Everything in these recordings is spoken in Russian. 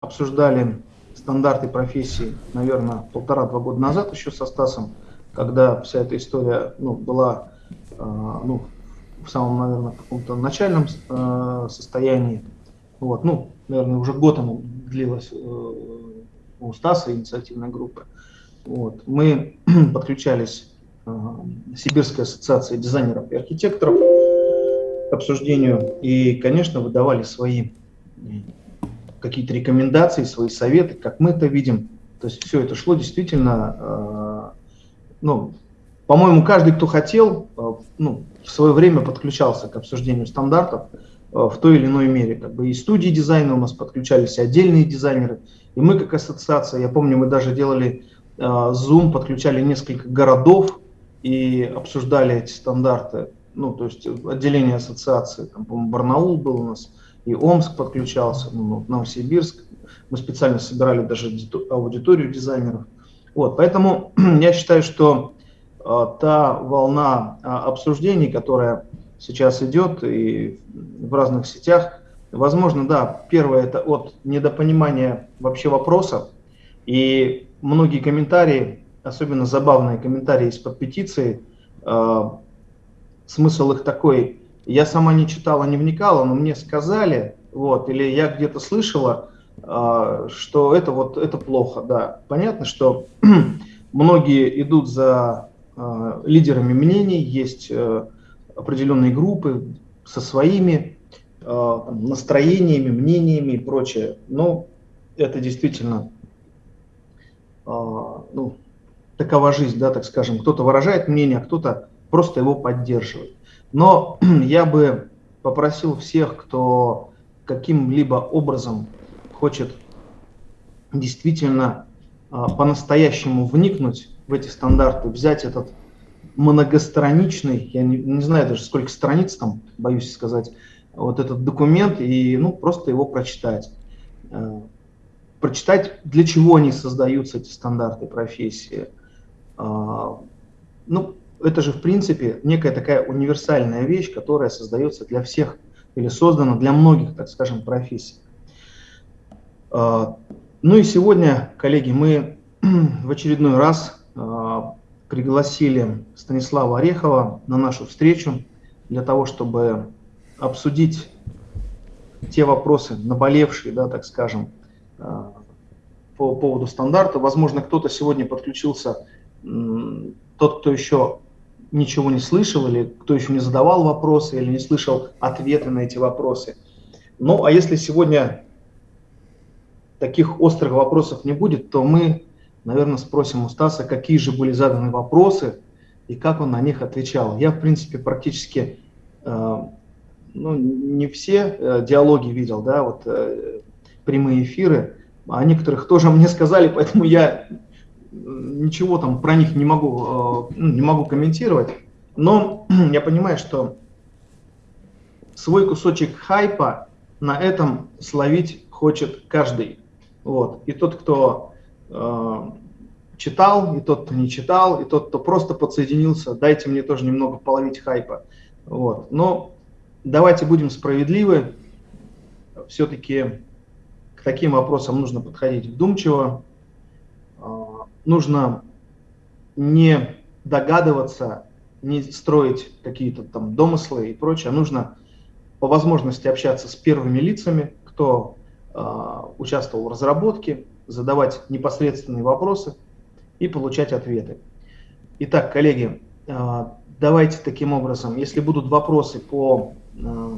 обсуждали стандарты профессии, наверное, полтора-два года назад еще со Стасом, когда вся эта история ну, была э, ну, в самом, наверное, каком-то начальном э, состоянии. Вот, ну, наверное, уже год оно длилось э, у Стаса инициативной группы. Вот. Мы подключались э, Сибирской ассоциации дизайнеров и архитекторов к обсуждению и, конечно, выдавали свои какие-то рекомендации, свои советы, как мы это видим. То есть все это шло действительно, э, ну, по-моему, каждый, кто хотел, э, ну, в свое время подключался к обсуждению стандартов э, в той или иной мере. Как бы и студии дизайна у нас подключались, и отдельные дизайнеры. И мы как ассоциация, я помню, мы даже делали Zoom, подключали несколько городов и обсуждали эти стандарты. Ну, то есть отделение ассоциации, там, по-моему, Барнаул был у нас, и Омск подключался, ну, Новосибирск. Мы специально собирали даже аудиторию дизайнеров. Вот, поэтому я считаю, что э, та волна э, обсуждений, которая сейчас идет и в разных сетях, возможно, да, первое это от недопонимания вообще вопроса, и многие комментарии, особенно забавные комментарии из-под петиции, э, смысл их такой, я сама не читала, не вникала, но мне сказали, вот, или я где-то слышала, э, что это вот это плохо, да. Понятно, что многие идут за э, лидерами мнений, есть э, определенные группы со своими э, настроениями, мнениями и прочее. Но это действительно ну, такова жизнь, да, так скажем. Кто-то выражает мнение, а кто-то просто его поддерживает. Но я бы попросил всех, кто каким-либо образом хочет действительно а, по-настоящему вникнуть в эти стандарты, взять этот многостраничный, я не, не знаю даже сколько страниц там, боюсь сказать, вот этот документ и ну, просто его прочитать. Э, прочитать, для чего они создаются, эти стандарты профессии. Э, ну, это же, в принципе, некая такая универсальная вещь, которая создается для всех или создана для многих, так скажем, профессий. А, ну и сегодня, коллеги, мы в очередной раз а, пригласили Станислава Орехова на нашу встречу для того, чтобы обсудить те вопросы, наболевшие, да, так скажем, а, по поводу стандарта. Возможно, кто-то сегодня подключился, тот, кто еще ничего не слышал, или кто еще не задавал вопросы, или не слышал ответы на эти вопросы. Ну, а если сегодня таких острых вопросов не будет, то мы, наверное, спросим у Стаса, какие же были заданы вопросы и как он на них отвечал. Я, в принципе, практически э, ну, не все э, диалоги видел, да, вот э, прямые эфиры, а некоторых тоже мне сказали, поэтому я ничего там про них не могу, э, ну, не могу комментировать, но я понимаю, что свой кусочек хайпа на этом словить хочет каждый. Вот. И тот, кто э, читал, и тот, кто не читал, и тот, кто просто подсоединился, дайте мне тоже немного половить хайпа. Вот. Но давайте будем справедливы. Все-таки к таким вопросам нужно подходить вдумчиво, нужно не догадываться, не строить какие-то там домыслы и прочее, нужно по возможности общаться с первыми лицами, кто э, участвовал в разработке, задавать непосредственные вопросы и получать ответы. Итак, коллеги, э, давайте таким образом, если будут вопросы по, э,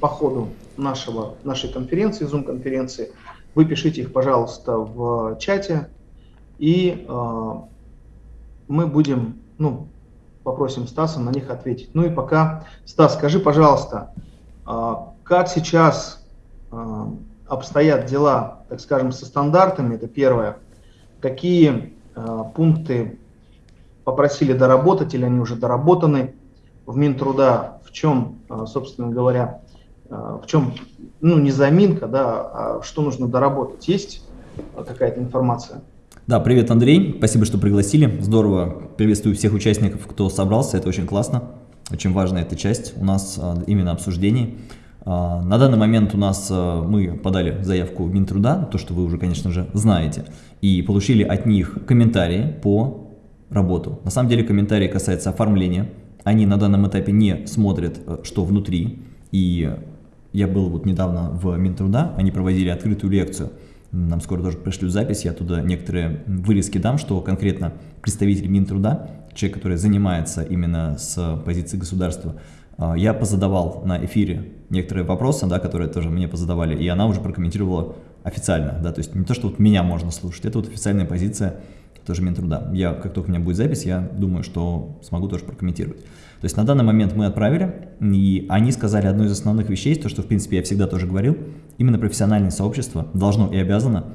по ходу нашего, нашей конференции, Zoom-конференции, вы пишите их, пожалуйста, в чате, и э, мы будем, ну, попросим Стаса на них ответить. Ну и пока, Стас, скажи, пожалуйста, э, как сейчас э, обстоят дела, так скажем, со стандартами, это первое, какие э, пункты попросили доработать или они уже доработаны в Минтруда, в чем, собственно говоря, в чем, ну, не заминка, да, а что нужно доработать, есть какая-то информация? Да, привет, Андрей. Спасибо, что пригласили. Здорово. Приветствую всех участников, кто собрался. Это очень классно. Очень важная эта часть у нас а, именно обсуждений. А, на данный момент у нас а, мы подали заявку в Минтруда, то, что вы уже, конечно же, знаете, и получили от них комментарии по работу. На самом деле комментарии касаются оформления. Они на данном этапе не смотрят, э, что внутри. И я был вот недавно в Минтруда, они проводили открытую лекцию. Нам скоро тоже пришлют запись, я туда некоторые вырезки дам, что конкретно представитель Минтруда, человек, который занимается именно с позиции государства, а, я позадавал на эфире некоторые вопросы, да, которые тоже мне позадавали, и она уже прокомментировала официально, да, то есть не то, что вот меня можно слушать, это вот официальная позиция тоже Минтруда. Я, как только у меня будет запись, я думаю, что смогу тоже прокомментировать. То есть на данный момент мы отправили, и они сказали одну из основных вещей, то, что в принципе я всегда тоже говорил, именно профессиональное сообщество должно и обязано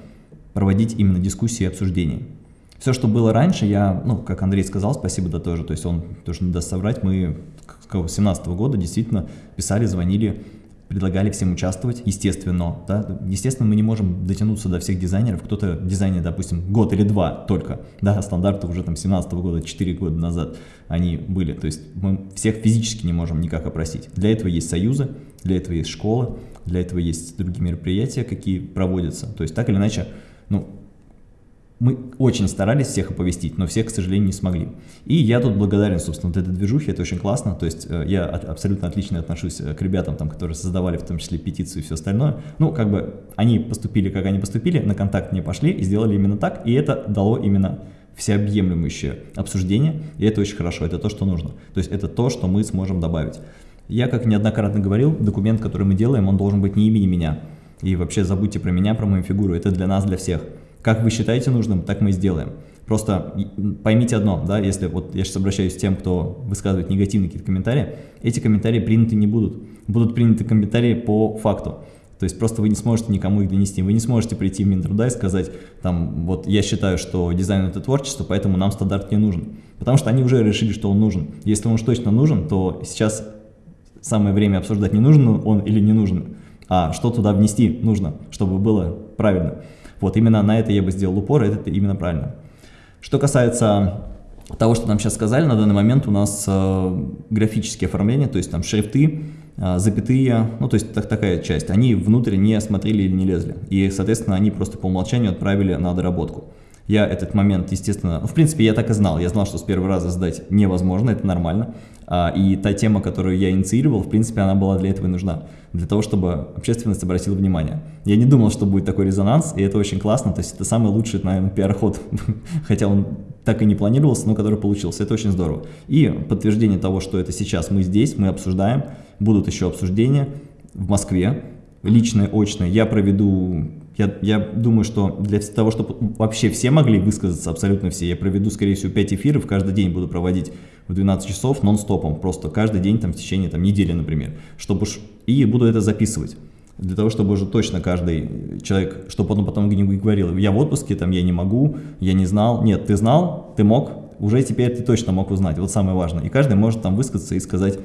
проводить именно дискуссии и обсуждения. Все, что было раньше, я, ну, как Андрей сказал, спасибо, да, тоже, то есть он тоже не даст соврать, мы с 2017 года действительно писали, звонили, предлагали всем участвовать, естественно, да, естественно, мы не можем дотянуться до всех дизайнеров, кто-то дизайнер, допустим, год или два только, да, стандарты уже там 17 -го года, 4 года назад они были, то есть мы всех физически не можем никак опросить. Для этого есть союзы, для этого есть школы, для этого есть другие мероприятия, какие проводятся, то есть так или иначе, ну, мы очень старались всех оповестить, но всех, к сожалению, не смогли. И я тут благодарен, собственно, вот этой движухе, это очень классно, то есть э, я абсолютно отлично отношусь э, к ребятам, там, которые создавали в том числе петицию и все остальное. Ну, как бы они поступили, как они поступили, на контакт не пошли и сделали именно так, и это дало именно всеобъемлющее обсуждение, и это очень хорошо, это то, что нужно. То есть это то, что мы сможем добавить. Я, как неоднократно говорил, документ, который мы делаем, он должен быть не имени меня. И вообще забудьте про меня, про мою фигуру, это для нас, для всех. Как вы считаете нужным, так мы и сделаем. Просто поймите одно, да, если вот я сейчас обращаюсь к тем, кто высказывает негативные какие-то комментарии, эти комментарии приняты не будут. Будут приняты комментарии по факту. То есть просто вы не сможете никому их донести. Вы не сможете прийти в Минтруда и сказать, там, вот я считаю, что дизайн это творчество, поэтому нам стандарт не нужен. Потому что они уже решили, что он нужен. Если он уж точно нужен, то сейчас самое время обсуждать, не нужен он или не нужен, а что туда внести нужно, чтобы было правильно. Вот именно на это я бы сделал упор, это именно правильно. Что касается того, что нам сейчас сказали, на данный момент у нас э, графические оформления, то есть там шрифты, э, запятые, ну то есть так, такая часть, они внутрь не смотрели или не лезли. И, соответственно, они просто по умолчанию отправили на доработку. Я этот момент, естественно, ну, в принципе, я так и знал. Я знал, что с первого раза сдать невозможно, это нормально. А, и та тема, которую я инициировал, в принципе, она была для этого и нужна. Для того, чтобы общественность обратила внимание. Я не думал, что будет такой резонанс, и это очень классно. То есть это самый лучший, наверное, пиар-ход, хотя он так и не планировался, но который получился. Это очень здорово. И подтверждение того, что это сейчас мы здесь, мы обсуждаем, будут еще обсуждения в Москве, личное, очное. Я проведу я, я думаю, что для того, чтобы вообще все могли высказаться, абсолютно все, я проведу, скорее всего, 5 эфиров, каждый день буду проводить в 12 часов нон-стопом, просто каждый день там в течение там, недели, например, чтобы и буду это записывать. Для того, чтобы уже точно каждый человек, чтобы он потом не говорил, я в отпуске, там, я не могу, я не знал. Нет, ты знал, ты мог, уже теперь ты точно мог узнать, вот самое важное. И каждый может там высказаться и сказать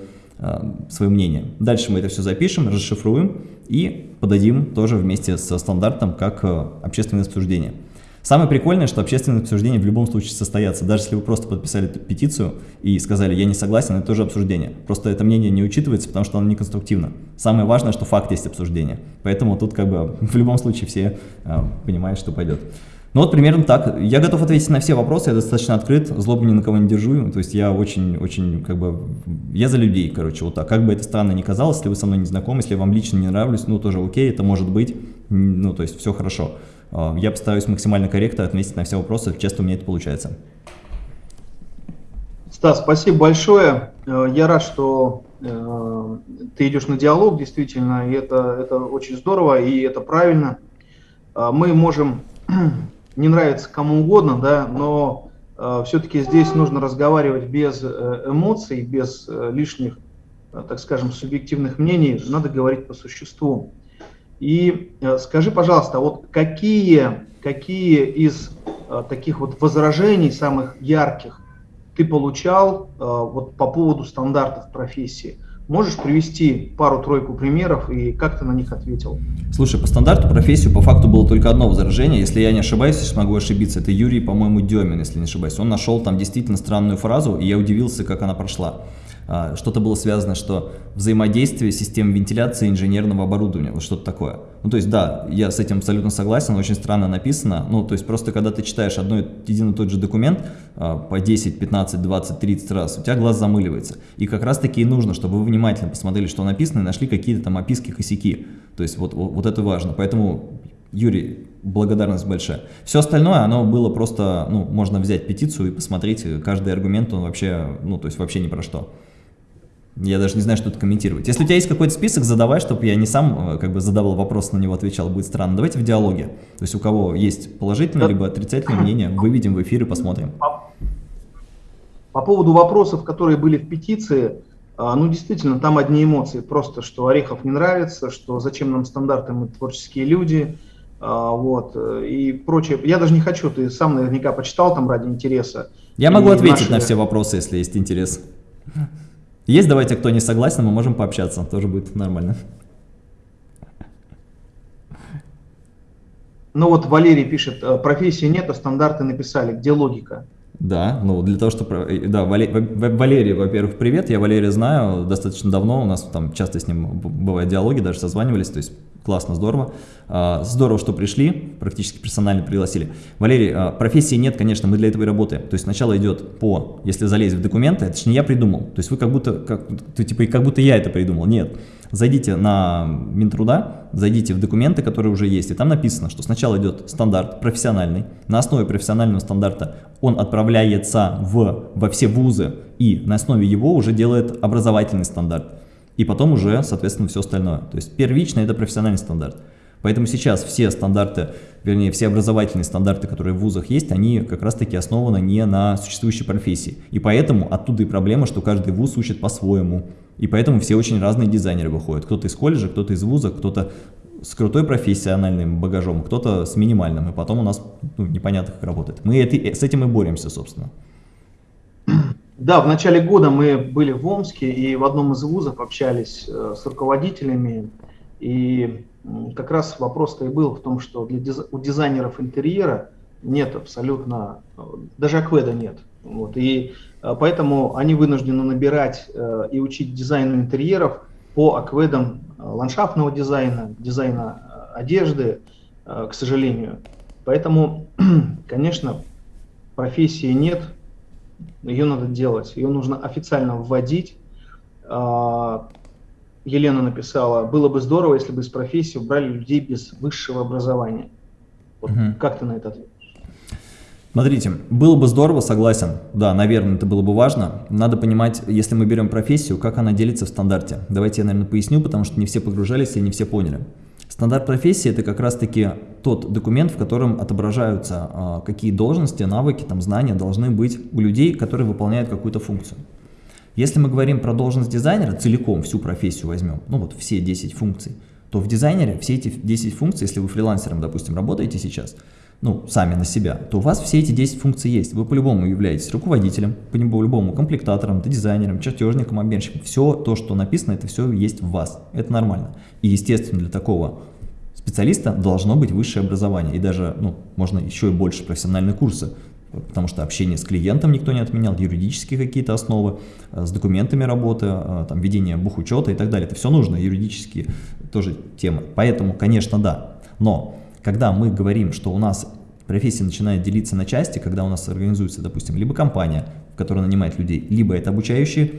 свое мнение. Дальше мы это все запишем, расшифруем и подадим тоже вместе со стандартом как э, общественное обсуждение. Самое прикольное, что общественное обсуждение в любом случае состоятся. Даже если вы просто подписали петицию и сказали «я не согласен», это тоже обсуждение. Просто это мнение не учитывается, потому что оно не конструктивно. Самое важное, что факт есть обсуждение. Поэтому тут как бы в любом случае все э, понимают, что пойдет. Ну вот примерно так. Я готов ответить на все вопросы, я достаточно открыт, злобу ни на кого не держу. То есть я очень-очень как бы, я за людей, короче, вот так. Как бы это странно ни казалось, если вы со мной не знакомы, если я вам лично не нравлюсь, ну тоже окей, это может быть, ну то есть все хорошо. А, я постараюсь максимально корректно ответить на все вопросы, честно у меня это получается. Стас, спасибо большое. Э, я рад, что э, ты идешь на диалог, действительно, и это, это очень здорово, и это правильно. А, мы можем не нравится кому угодно, да, но э, все-таки здесь нужно разговаривать без э, эмоций, без э, лишних, э, так скажем, субъективных мнений, надо говорить по существу. И скажи, пожалуйста, вот какие, какие из таких вот возражений самых ярких ты получал вот по поводу стандартов профессии? Можешь привести пару-тройку примеров и как ты на них ответил? Слушай, по стандарту профессию по факту было только одно возражение. Если я не ошибаюсь, если могу ошибиться, это Юрий, по-моему, Демин, если не ошибаюсь. Он нашел там действительно странную фразу, и я удивился, как она прошла. А, что-то было связано, что взаимодействие систем вентиляции инженерного оборудования, вот что-то такое. Ну, то есть, да, я с этим абсолютно согласен, очень странно написано, ну, то есть, просто когда ты читаешь одно, один и тот же документ а, по 10, 15, 20, 30 раз, у тебя глаз замыливается. И как раз-таки и нужно, чтобы вы внимательно посмотрели, что написано, и нашли какие-то там описки, косяки. То есть, вот, вот, вот это важно. Поэтому, Юрий, благодарность большая. Все остальное, оно было просто, ну, можно взять петицию и посмотреть, каждый аргумент, он вообще, ну, то есть вообще ни про что. Я даже не знаю, что тут комментировать. Если у тебя есть какой-то список, задавай, чтобы я не сам э, как бы задавал вопрос, на него отвечал, будет странно. Давайте в диалоге. То есть у кого есть положительное, либо отрицательное мнение, выведем в эфир и посмотрим. По, по поводу вопросов, которые были в петиции, а, ну действительно, там одни эмоции. Просто, что Орехов не нравится, что зачем нам стандарты, мы творческие люди, а, вот, э, и прочее. Я даже не хочу, ты сам наверняка почитал там ради интереса. Я могу ответить наши... на все вопросы, если есть интерес. Есть, давайте, кто не согласен, мы можем пообщаться, тоже будет нормально. Ну вот Валерий пишет, э, профессии нет, а стандарты написали, где логика? Да, ну для того, чтобы... Э, да, Валерий, во-первых, привет, я Валерия знаю достаточно давно, у нас там часто с ним бывают диалоги, даже созванивались, то есть классно, здорово. А, здорово, что пришли, практически персонально пригласили. Валерий, а, профессии нет, конечно, мы для этого и работаем. То есть сначала идет по, если залезть в документы, это не я придумал. То есть вы как будто, как, ты, типа, как будто я это придумал. Нет. Зайдите на Минтруда, зайдите в документы, которые уже есть, и там написано, что сначала идет стандарт профессиональный. На основе профессионального стандарта он отправляется в, во все вузы, и на основе его уже делает образовательный стандарт и потом уже, соответственно, все остальное. То есть первично это профессиональный стандарт. Поэтому сейчас все стандарты, вернее, все образовательные стандарты, которые в вузах есть, они как раз-таки основаны не на существующей профессии. И поэтому оттуда и проблема, что каждый вуз учит по-своему. И поэтому все очень разные дизайнеры выходят. Кто-то из колледжа, кто-то из вуза, кто-то с крутой профессиональным багажом, кто-то с минимальным. И потом у нас ну, непонятно, как работает. Мы это, с этим и боремся, собственно. Да, в начале года мы были в Омске и в одном из вузов общались э, с руководителями. И как раз вопрос-то и был в том, что для диз... у дизайнеров интерьера нет абсолютно, э, даже акведа нет. Вот. И поэтому они вынуждены набирать и учить дизайну интерьеров по акведам ландшафтного дизайна, дизайна одежды, к сожалению. Поэтому, конечно, профессии нет, ее надо делать, ее нужно официально вводить. А, Елена написала, было бы здорово, если бы из профессии убрали людей без высшего образования. Вот угу. Как ты на это ответишь? Смотрите, было бы здорово, согласен, да, наверное, это было бы важно. Надо понимать, если мы берем профессию, как она делится в стандарте. Давайте я, наверное, поясню, потому что не все погружались и не все поняли. Стандарт профессии – это как раз-таки тот документ, в котором отображаются, а, какие должности, навыки, там, знания должны быть у людей, которые выполняют какую-то функцию. Если мы говорим про должность дизайнера, целиком всю профессию возьмем, ну вот все 10 функций, то в дизайнере все эти 10 функций, если вы фрилансером, допустим, работаете сейчас, ну, сами на себя, то у вас все эти 10 функций есть. Вы по-любому являетесь руководителем, по-любому комплектатором, дизайнером, чертежником, обменщиком. Все то, что написано, это все есть в вас. Это нормально. И, естественно, для такого специалиста должно быть высшее образование. И даже, ну, можно еще и больше профессиональные курсы. Потому что общение с клиентом никто не отменял, юридические какие-то основы, э, с документами работы, э, там, ведение бухучета и так далее. Это все нужно, юридические тоже темы. Поэтому, конечно, да. Но когда мы говорим, что у нас профессия начинает делиться на части, когда у нас организуется, допустим, либо компания, которая нанимает людей, либо это обучающие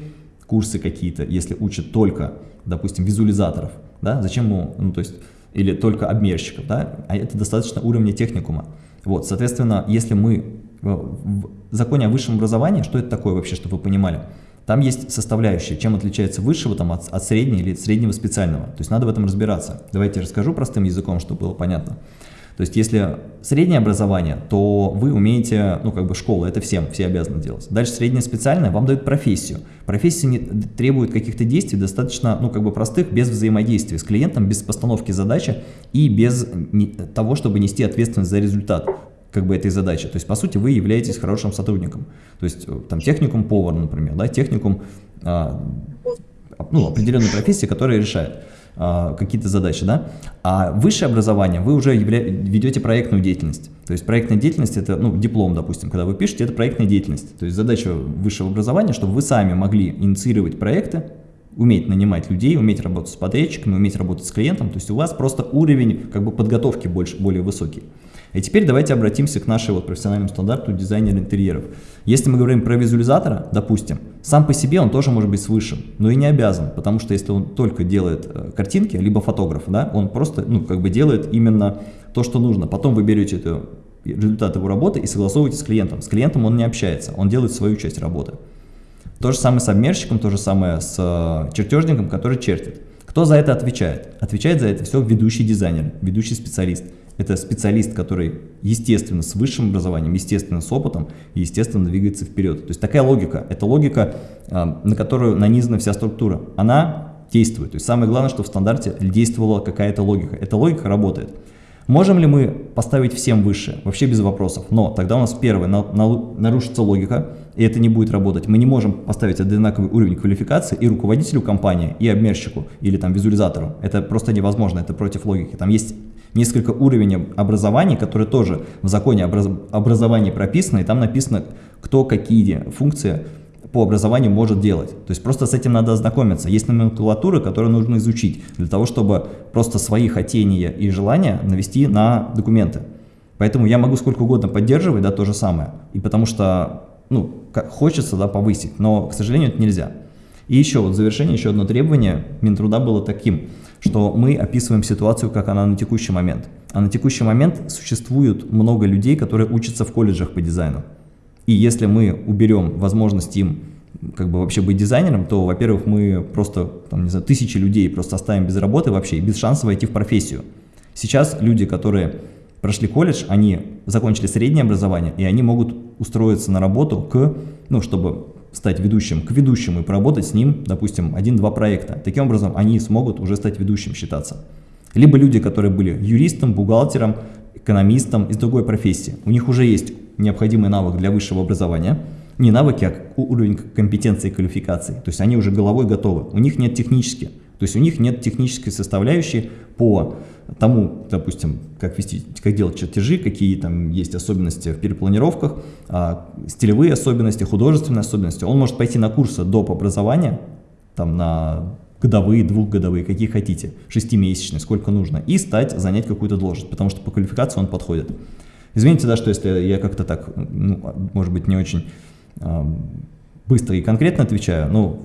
курсы какие-то, если учат только, допустим, визуализаторов, да, зачем ему, ну, то есть, или только обмерщиков, да, а это достаточно уровня техникума. Вот, соответственно, если мы в законе о высшем образовании, что это такое вообще, чтобы вы понимали, там есть составляющие, чем отличается высшего там, от, от среднего или среднего специального. То есть надо в этом разбираться. Давайте я расскажу простым языком, чтобы было понятно. То есть если среднее образование, то вы умеете, ну как бы школа, это всем, все обязаны делать. Дальше среднее специальное вам дают профессию. Профессия не, требует каких-то действий достаточно, ну как бы простых, без взаимодействия с клиентом, без постановки задачи и без не, того, чтобы нести ответственность за результат как бы этой задачи. То есть, по сути, вы являетесь хорошим сотрудником. То есть, э, там, техникум повар, например, да, техникум, а, ну, определенной профессии, которая решает. а, какие-то задачи, да, а высшее образование вы уже явля... ведете проектную деятельность. То есть проектная деятельность это, ну, диплом, допустим, когда вы пишете, это проектная деятельность. То есть задача высшего образования, чтобы вы сами могли инициировать проекты, уметь нанимать людей, уметь работать с подрядчиками, уметь работать с клиентом, то есть у вас просто уровень как бы подготовки больше, более высокий. И теперь давайте обратимся к нашему вот профессиональному стандарту дизайнера интерьеров. Если мы говорим про визуализатора, допустим, сам по себе он тоже может быть с высшим, но и не обязан, потому что если он только делает э, картинки, либо фотограф, да, он просто, ну, как бы делает именно то, что нужно. Потом вы берете это, результат его работы и согласовываете с клиентом. С клиентом он не общается, он делает свою часть работы. То же самое с обмерщиком, то же самое с э, чертежником, который чертит. Кто за это отвечает? Отвечает за это все ведущий дизайнер, ведущий специалист. Это специалист, который, естественно, с высшим образованием, естественно, с опытом, и, естественно, двигается вперед. То есть такая логика, это логика, а, на которую нанизана вся структура. Она действует. То есть самое главное, что в стандарте действовала какая-то логика. Эта логика работает. Можем ли мы поставить всем выше? Вообще без вопросов. Но тогда у нас первое, на, на, нарушится логика, и это не будет работать. Мы не можем поставить одинаковый уровень квалификации и руководителю компании, и обмерщику, или там визуализатору. Это просто невозможно, это против логики. Там есть несколько уровней образования, которые тоже в законе образ образования прописаны, и там написано, кто какие функции по образованию может делать. То есть просто с этим надо ознакомиться. Есть номенклатура, которую нужно изучить для того, чтобы просто свои хотения и желания навести на документы. Поэтому я могу сколько угодно поддерживать, да, то же самое. И потому что, ну, хочется, да, повысить, но, к сожалению, это нельзя. И еще вот в завершение, еще одно требование Минтруда было таким – что мы описываем ситуацию, как она на текущий момент. А на текущий момент существует много людей, которые учатся в колледжах по дизайну. И если мы уберем возможность им как бы вообще быть дизайнером, то, во-первых, мы просто, там, не знаю, тысячи людей просто оставим без работы вообще и без шанса войти в профессию. Сейчас люди, которые прошли колледж, они закончили среднее образование, и они могут устроиться на работу к, ну, чтобы стать ведущим к ведущему и поработать с ним, допустим, один-два проекта. Таким образом, они смогут уже стать ведущим считаться. Либо люди, которые были юристом, бухгалтером, экономистом из другой профессии. У них уже есть необходимый навык для высшего образования. Не навыки, а уровень компетенции и квалификации. То есть они уже головой готовы. У них нет технически. То есть у них нет технической составляющей по тому, допустим, как, вести, как делать чертежи, какие там есть особенности в перепланировках, а, стилевые особенности, художественные особенности. Он может пойти на курсы доп. образования, там на годовые, двухгодовые, какие хотите, шестимесячные, сколько нужно, и стать, занять какую-то должность, потому что по квалификации он подходит. Извините, да, что если я как-то так, ну, может быть, не очень э, быстро и конкретно отвечаю, но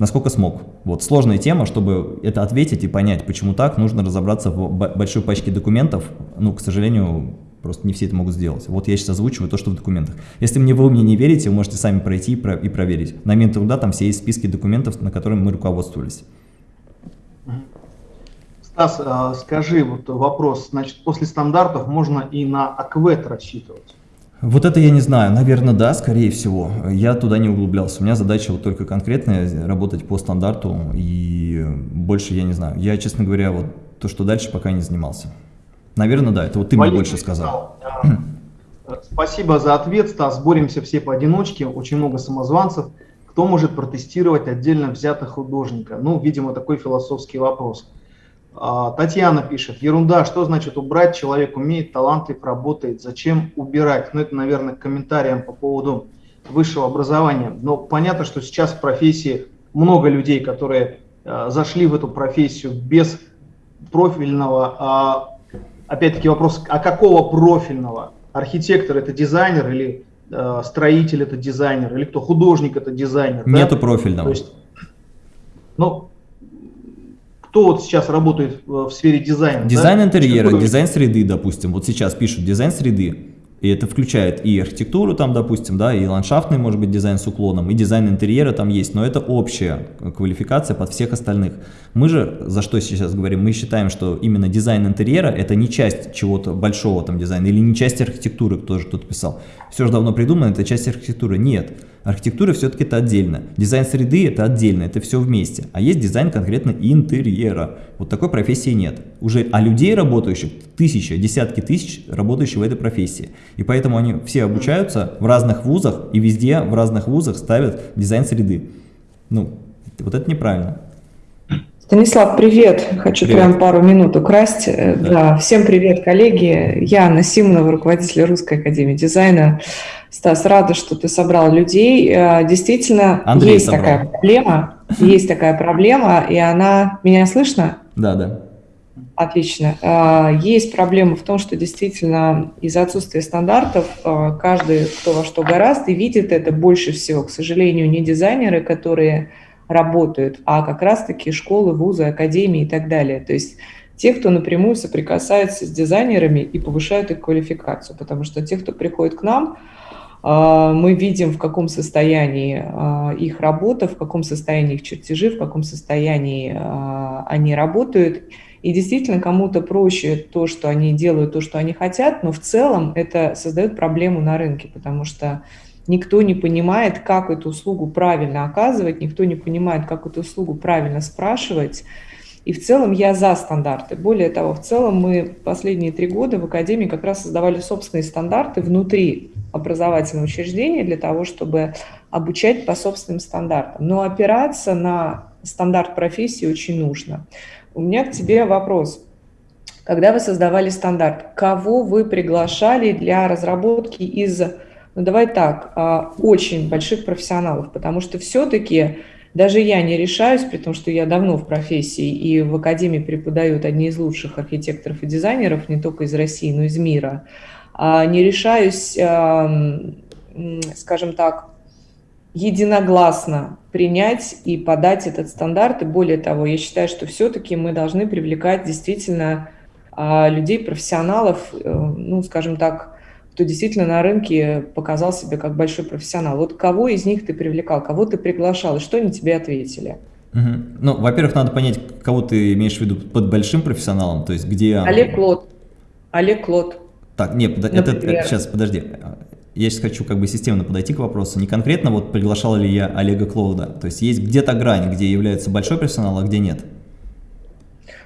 насколько смог. Вот сложная тема, чтобы это ответить и понять, почему так, нужно разобраться в большой пачке документов. Ну, к сожалению, просто не все это могут сделать. Вот я сейчас озвучиваю то, что в документах. Если мне вы мне не верите, вы можете сами пройти и проверить. На момент труда там все есть списки документов, на которыми мы руководствовались. Стас, а, скажи вот вопрос. Значит, после стандартов можно и на АКВЭТ рассчитывать? Вот это я не знаю, наверное, да, скорее всего. Я туда не углублялся. У меня задача вот только конкретная, работать по стандарту, и больше я не знаю. Я, честно говоря, вот то, что дальше, пока не занимался. Наверное, да, это вот ты Валерий мне больше сказал. Спасибо за ответ, Стас. Боремся все поодиночке, очень много самозванцев. Кто может протестировать отдельно взятых художника? Ну, видимо, такой философский вопрос. А, Татьяна пишет, ерунда, что значит убрать, человек умеет, талантлив, работает, зачем убирать? Ну это, наверное, к комментариям по поводу высшего образования. Но понятно, что сейчас в профессии много людей, которые э, зашли в эту профессию без профильного, а, опять-таки вопрос, а какого профильного? Архитектор это дизайнер или строитель это дизайнер, или кто художник это дизайнер? Нету да? профильного. То есть, ну, кто вот сейчас работает в сфере дизайна? Дизайн да? интерьера, дизайн среды, допустим. Вот сейчас пишут дизайн среды. И это включает и архитектуру там, допустим, да, и ландшафтный, может быть, дизайн с уклоном, и дизайн интерьера там есть, но это общая квалификация под всех остальных. Мы же, за что сейчас говорим, мы считаем, что именно дизайн интерьера это не часть чего-то большого там дизайна, или не часть архитектуры, кто же тут писал. Все же давно придумано, это часть архитектуры. Нет. Архитектура все-таки это отдельно. Дизайн среды это отдельно, это все вместе. А есть дизайн конкретно интерьера. Вот такой профессии нет. Уже, а людей работающих, тысячи, десятки тысяч работающих в этой профессии. И поэтому они все обучаются в разных вузах и везде в разных вузах ставят дизайн среды. Ну, вот это неправильно. Станислав, привет. Хочу привет. прям пару минут украсть. Э, да. да. Всем привет, коллеги. Я Анна Симонова, руководитель Русской Академии Дизайна. Стас, рада, что ты собрал людей. Э, действительно, Андрей есть собрал. такая проблема. Есть такая проблема, и она... Меня слышно? Да, да. Отлично. Э, есть проблема в том, что действительно из-за отсутствия стандартов каждый, кто во что гораст, и видит это больше всего. К сожалению, не дизайнеры, которые работают, а как раз-таки школы, вузы, академии и так далее. То есть те, кто напрямую соприкасается с дизайнерами и повышают их квалификацию, потому что те, кто приходит к нам, а, мы видим, в каком состоянии а, их работа, в каком состоянии их чертежи, в каком состоянии а, они работают. И действительно, кому-то проще то, что они делают, то, что они хотят, но в целом это создает проблему на рынке, потому что никто не понимает, как эту услугу правильно оказывать, никто не понимает, как эту услугу правильно спрашивать. И в целом я за стандарты. Более того, в целом мы последние три года в Академии как раз создавали собственные стандарты внутри образовательного учреждения для того, чтобы обучать по собственным стандартам. Но опираться на стандарт профессии очень нужно. У меня к тебе вопрос. Когда вы создавали стандарт, кого вы приглашали для разработки из ну давай так, а, очень больших профессионалов, потому что все-таки даже я не решаюсь, при том, что я давно в профессии и в академии преподают одни из лучших архитекторов и дизайнеров, не только из России, но и из мира, а, не решаюсь, скажем так, единогласно принять и подать этот стандарт. И более того, я считаю, что все-таки мы должны привлекать действительно а, людей, профессионалов, э, ну, скажем так, кто действительно на рынке показал себя как большой профессионал. Вот кого из них ты привлекал, кого ты приглашал, и что они тебе ответили? Угу. Ну, во-первых, надо понять, кого ты имеешь в виду под большим профессионалом, то есть где... Олег Клод. Олег Клод. Так, нет, под... это, это, сейчас, подожди. Я сейчас хочу как бы системно подойти к вопросу. Не конкретно вот приглашал ли я Олега Клоуда. То есть есть где-то грань, где является большой профессионал, а где нет.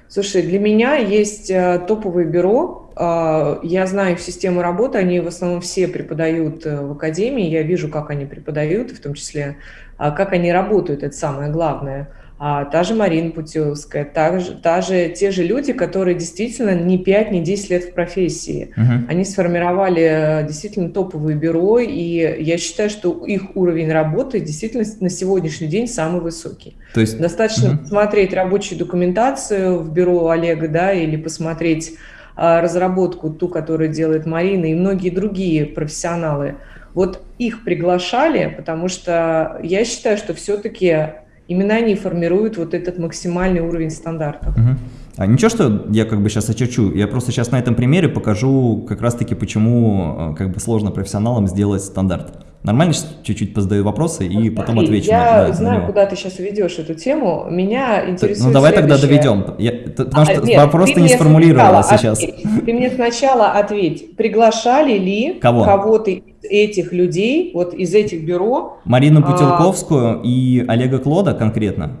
Слушай, для меня есть э, топовые бюро. Э, я знаю их систему работы, они в основном все преподают э, в академии. Я вижу, как они преподают, в том числе, как они работают, это самое главное а, та же Марина Путиловская, та же, та же, те же люди, которые действительно не 5, не 10 лет в профессии. Uh-huh. Они сформировали э, действительно топовые бюро, и я считаю, что их уровень работы действительно на сегодняшний день самый высокий. То есть... Достаточно uh-huh. посмотреть рабочую документацию в бюро Олега, да, или посмотреть а, разработку, ту, которую делает Марина, и многие другие профессионалы. Вот их приглашали, потому что я считаю, что все-таки Именно они формируют вот этот максимальный уровень стандартов. Угу. А ничего, что я как бы сейчас очерчу, я просто сейчас на этом примере покажу как раз-таки, почему э, как бы сложно профессионалам сделать стандарт. Нормально чуть-чуть позадаю вопросы и потом отвечу. Я на, да, знаю, на куда ты сейчас ведешь эту тему. Меня интересует Ну давай тогда доведем, я, потому а, что нет, вопрос ты не сформулировала сейчас. Ответь. Ты мне сначала ответь, приглашали ли кого-то этих людей, вот из этих бюро. Марину а, Путилковскую а, и Олега Клода конкретно?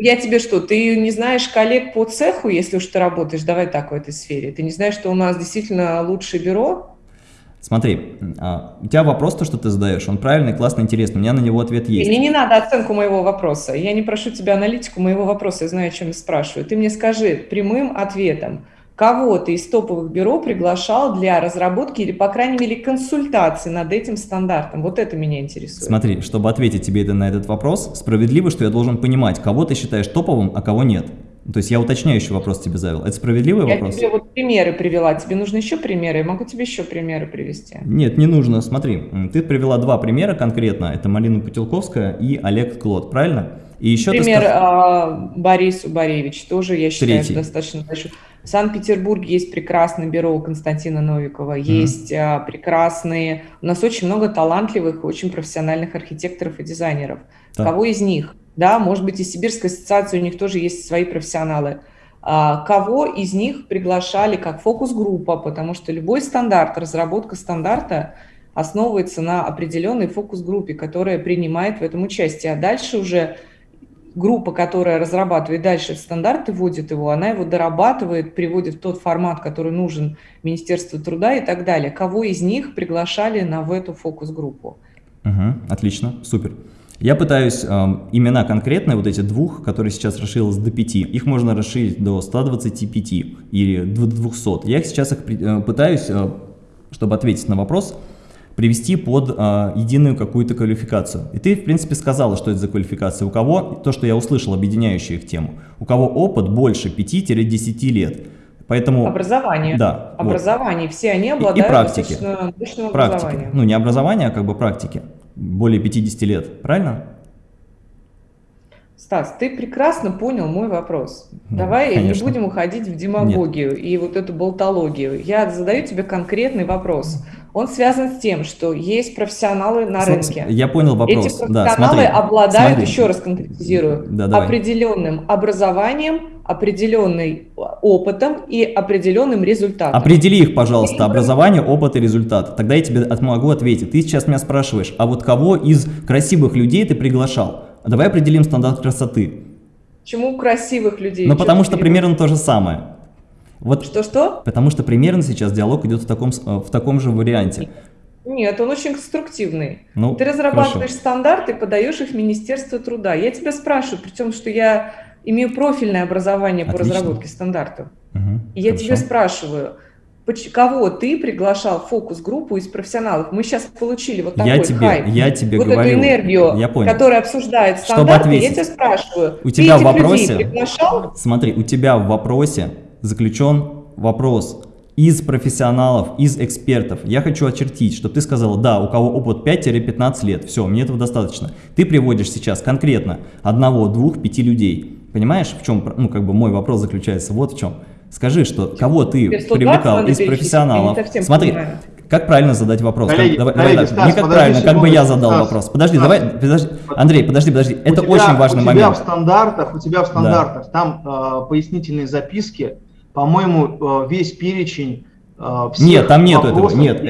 Я тебе что, ты не знаешь коллег по цеху, если уж ты работаешь, давай так в этой сфере. Ты не знаешь, что у нас действительно лучшее бюро? Смотри, а, у тебя вопрос, то, что ты задаешь, он правильный, классный, интересный, у меня на него ответ есть. Мне не надо оценку моего вопроса, я не прошу тебя аналитику моего вопроса, я знаю, о чем я спрашиваю. Ты мне скажи прямым ответом, кого ты из топовых бюро приглашал для разработки или, по крайней мере, консультации над этим стандартом? Вот это меня интересует. Смотри, чтобы ответить тебе на этот вопрос, справедливо, что я должен понимать, кого ты считаешь топовым, а кого нет. То есть я уточняющий вопрос тебе завел. Это справедливый я вопрос? Я тебе вот примеры привела. Тебе нужны еще примеры? Я могу тебе еще примеры привести. Нет, не нужно. Смотри, ты привела два примера конкретно. Это Малина Путилковская и Олег Клод, правильно? И еще Пример сказ... а, Борис Убаревич тоже, я считаю, Третий. достаточно большой. В Санкт-Петербурге есть прекрасное бюро у Константина Новикова, mm -hmm. есть а, прекрасные... У нас очень много талантливых, очень профессиональных архитекторов и дизайнеров. Да. Кого из них? Да, может быть, и Сибирская ассоциация, у них тоже есть свои профессионалы. А, кого из них приглашали как фокус-группа, потому что любой стандарт, разработка стандарта основывается на определенной фокус-группе, которая принимает в этом участие. А дальше уже группа, которая разрабатывает дальше стандарты, вводит его, она его дорабатывает, приводит в тот формат, который нужен Министерству труда и так далее. Кого из них приглашали на в эту фокус-группу? Угу, отлично, супер. Я пытаюсь э, имена конкретные, вот эти двух, которые сейчас расширилось до 5, их можно расширить до 125 или 200. Я их сейчас их э, пытаюсь, э, чтобы ответить на вопрос, привести под э, единую какую-то квалификацию. И ты, в принципе, сказала, что это за квалификация. У кого, то, что я услышал, объединяющую их тему, у кого опыт больше 5-10 лет. Поэтому, образование. Да. Образование. Вот. Все они обладают и, и практики. практики. Ну, не образование, а как бы практики более 50 лет, правильно? Стас, ты прекрасно понял мой вопрос. Ну, Давай конечно. не будем уходить в демагогию Нет. и вот эту болтологию. Я задаю тебе конкретный вопрос. Он связан с тем, что есть профессионалы на Смотри, рынке. Я понял вопрос. Эти профессионалы да, смотри, обладают, смотри. еще раз конкретизирую, да, определенным образованием, определенным опытом и определенным результатом. Определи их, пожалуйста, образование, опыт и результат. Тогда я тебе могу ответить. Ты сейчас меня спрашиваешь, а вот кого из красивых людей ты приглашал? Давай определим стандарт красоты. Почему красивых людей? Ну, потому что примерно то же самое. Вот, Что-что? Потому что примерно сейчас диалог идет в таком, э, в таком же варианте. Нет, он очень конструктивный. Ну, Ты разрабатываешь хорошо. стандарты, подаешь их в Министерство труда. Я тебя спрашиваю, при том, что я имею профильное образование Отлично. по разработке стандартов. Угу, и я хорошо. тебя спрашиваю, кого ты приглашал в фокус-группу из профессионалов? Мы сейчас получили вот такой я тебе, хайп, я тебе вот говорю, эту энергию, я понял. которая обсуждает стандарты. Чтобы ответить, я тебя спрашиваю, у тебя в вопросе, смотри, у тебя в вопросе заключен вопрос из профессионалов, из экспертов. Я хочу очертить, чтобы ты сказала, да, у кого опыт 5-15 лет, все, мне этого достаточно. Ты приводишь сейчас конкретно одного, двух, пяти людей. Понимаешь, в чем, ну, как бы мой вопрос заключается вот в чем. Скажи, что кого ты привлекал из профессионалов. Смотри, понимаю. как правильно задать вопрос? Коллеги, как, давай, коллеги, давай, не как правильно, как бы я задал Стас, вопрос. Подожди, Стас, давай, подожди, Андрей, подожди, подожди. У это тебя, очень важный момент. У тебя в стандартах, у тебя в стандартах, да. там э, пояснительные записки, по-моему, э, весь перечень э, нет, там нету этого, нет.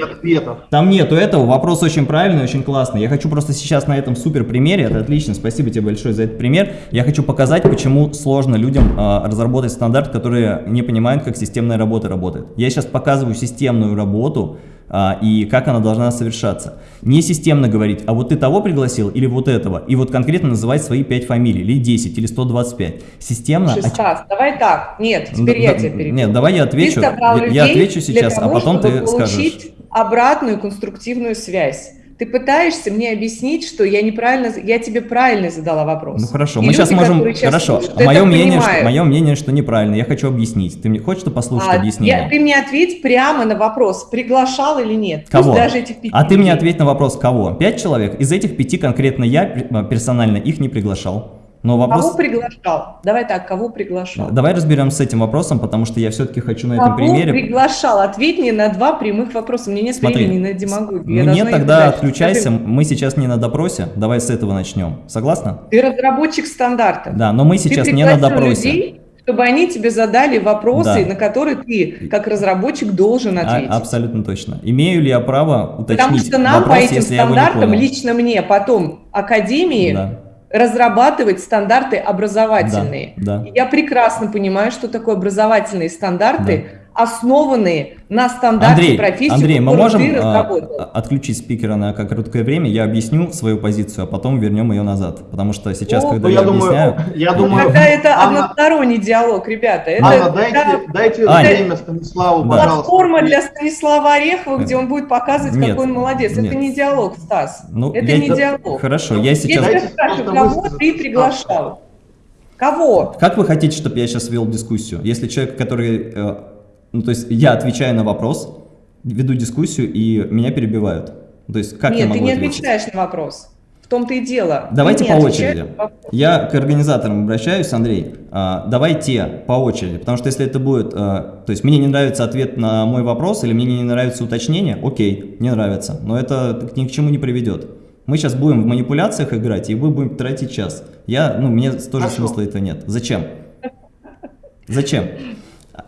Там нету этого, вопрос очень правильный, очень классный. Я хочу просто сейчас на этом супер примере, это отлично, спасибо тебе большое за этот пример. Я хочу показать, почему сложно людям э, разработать стандарт, которые не понимают, как системная работа работает. Я сейчас показываю системную работу, а, и как она должна совершаться. Не системно говорить, а вот ты того пригласил или вот этого, и вот конкретно называть свои 5 фамилий, или 10, или 125. Системно... Стас, давай так, нет, теперь да, я тебя перебью. Нет, давай я отвечу, я, я отвечу сейчас, а того, а потом ты скажешь. обратную конструктивную связь ты пытаешься мне объяснить, что я неправильно, я тебе правильно задала вопрос. Ну хорошо, и мы люди, сейчас можем, сейчас хорошо, слушают, мое мнение, что, мое мнение, что неправильно, я хочу объяснить. Ты мне хочешь послушать а, объяснение? Я, ты мне ответь прямо на вопрос, приглашал или нет. Кого? даже этих пяти а людей. ты мне ответь на вопрос, кого? Пять человек? Из этих пяти конкретно я персонально их не приглашал. Но вопрос... Кого приглашал? Давай так, кого приглашал? Давай разберемся с этим вопросом, потому что я все-таки хочу на кого этом примере... приглашал? Ответь мне на два прямых вопроса. Мне нет Смотри, времени на демагогию. Мне тогда отключайся, мы сейчас не на допросе, давай с этого начнем. Согласна? Ты разработчик стандарта. Да, но мы сейчас не на допросе. Людей, чтобы они тебе задали вопросы, да. на которые ты, как разработчик, должен а, ответить. А, абсолютно точно. Имею ли я право уточнить Потому что нам вопрос, по этим стандартам, лично мне, потом Академии, да разрабатывать стандарты образовательные. Да, да. Я прекрасно понимаю, что такое образовательные стандарты, да основанные на стандарте Андрей, профессии, Андрей, мы можем а, отключить спикера на короткое время, я объясню свою позицию, а потом вернем ее назад, потому что сейчас, О, когда я, я объясняю... Я думаю, когда это Анна, односторонний диалог, ребята. Это, Анна, дайте, да, дайте Аня, время Станиславу, да. пожалуйста. Платформа для Станислава Орехова, где он будет показывать, нет, какой он молодец. Нет. Это не диалог, Стас. Ну, это я, не диалог. Хорошо, я сейчас... Я тебя спрашиваю, кого ты приглашал? Кого? Как вы хотите, чтобы я сейчас вел дискуссию? Если человек, который э, ну, то есть я отвечаю на вопрос, веду дискуссию, и меня перебивают. То есть как Нет, я могу ты не ответить? отвечаешь на вопрос. В том-то и дело. Давайте по очереди. Я к организаторам обращаюсь, Андрей. А, давайте по очереди, потому что если это будет... А, то есть мне не нравится ответ на мой вопрос или мне не нравится уточнение, окей, не нравится, но это ни к чему не приведет. Мы сейчас будем в манипуляциях играть, и вы будете тратить час. Я, ну, мне тоже Хорошо. смысла это нет. Зачем? Зачем?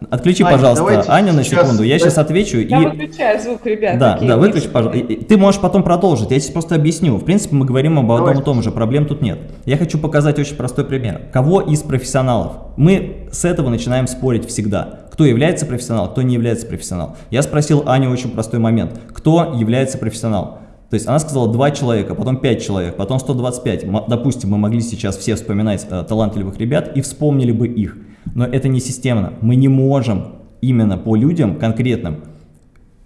Отключи, Аня, пожалуйста, Аню на секунду, я сейчас отвечу. Я и... выключаю звук, ребят. Да, да, выключи, пожалуйста. Ты можешь потом продолжить, я сейчас просто объясню. В принципе, мы говорим об одном и том же, проблем тут нет. Я хочу показать очень простой пример. Кого из профессионалов? Мы с этого начинаем спорить всегда. Кто является профессионалом, кто не является профессионалом. Я спросил Аню очень простой момент. Кто является профессионалом? То есть она сказала 2 человека, потом 5 человек, потом 125. Допустим, мы могли сейчас все вспоминать э, талантливых ребят и вспомнили бы их. Но это не системно. Мы не можем именно по людям конкретным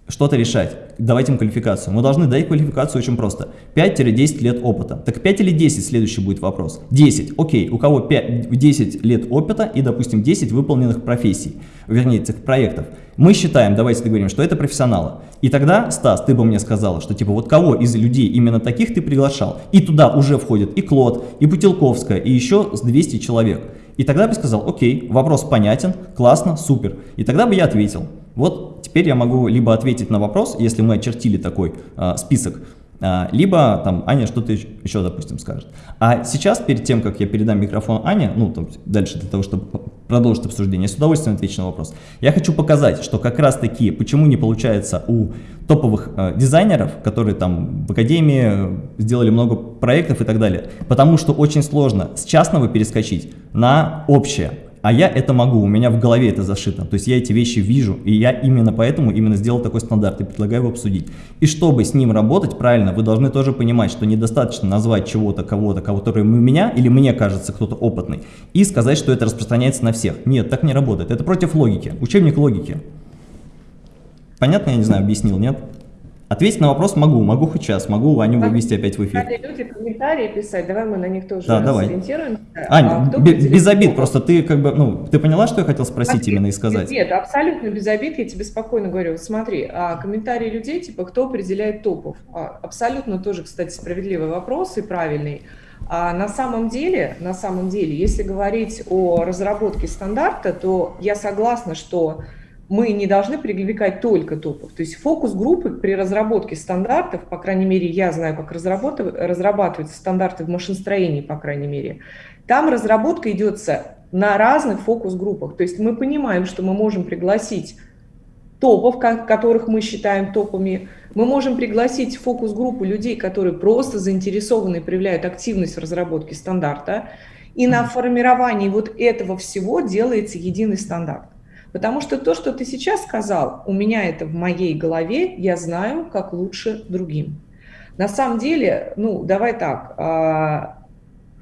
что-то решать, давать им квалификацию. Мы должны дать квалификацию очень просто. 5-10 лет опыта. Так 5 или 10 следующий будет вопрос. 10. Окей, у кого 5, 10 лет опыта и, допустим, 10 выполненных профессий, вернее, этих проектов. Мы считаем, давайте договорим, что это профессионалы. И тогда, Стас, ты бы мне сказала, что типа вот кого из людей именно таких ты приглашал? И туда уже входит и Клод, и Путилковская, и еще с 200 человек. И тогда бы сказал, окей, вопрос понятен, классно, супер. И тогда бы я ответил. Вот теперь я могу либо ответить на вопрос, если мы очертили такой э, список, либо там Аня что-то еще, допустим, скажет. А сейчас, перед тем, как я передам микрофон Ане, ну, там, дальше для того, чтобы продолжить обсуждение, я с удовольствием отвечу на вопрос. Я хочу показать, что как раз таки, почему не получается у топовых э, дизайнеров, которые там в академии сделали много проектов и так далее, потому что очень сложно с частного перескочить на общее. А я это могу, у меня в голове это зашито. То есть я эти вещи вижу, и я именно поэтому именно сделал такой стандарт и предлагаю его обсудить. И чтобы с ним работать правильно, вы должны тоже понимать, что недостаточно назвать чего-то, кого-то, кого который у меня, или мне кажется кто-то опытный, и сказать, что это распространяется на всех. Нет, так не работает. Это против логики. Учебник логики. Понятно, я не знаю, объяснил, нет? Ответить на вопрос могу, могу хоть сейчас, могу Аню вывести опять в эфир. люди комментарии писать, давай мы на них тоже да, давай. сориентируемся. Аня, а без, обид, просто ты как бы, ну, ты поняла, что я хотел спросить Смотри, именно и сказать? Нет, абсолютно без обид, я тебе спокойно говорю. Смотри, а комментарии людей, типа, кто определяет топов? А, абсолютно тоже, кстати, справедливый вопрос и правильный. А на самом деле, на самом деле, если говорить о разработке стандарта, то я согласна, что мы не должны привлекать только топов. То есть фокус группы при разработке стандартов, по крайней мере, я знаю, как разрабатываются стандарты в машиностроении, по крайней мере, там разработка идется на разных фокус-группах. То есть мы понимаем, что мы можем пригласить топов, которых мы считаем топами. Мы можем пригласить фокус-группу людей, которые просто заинтересованы и проявляют активность в разработке стандарта. И на формировании вот этого всего делается единый стандарт. Потому что то, что ты сейчас сказал, у меня это в моей голове, я знаю, как лучше другим. На самом деле, ну, давай так, а,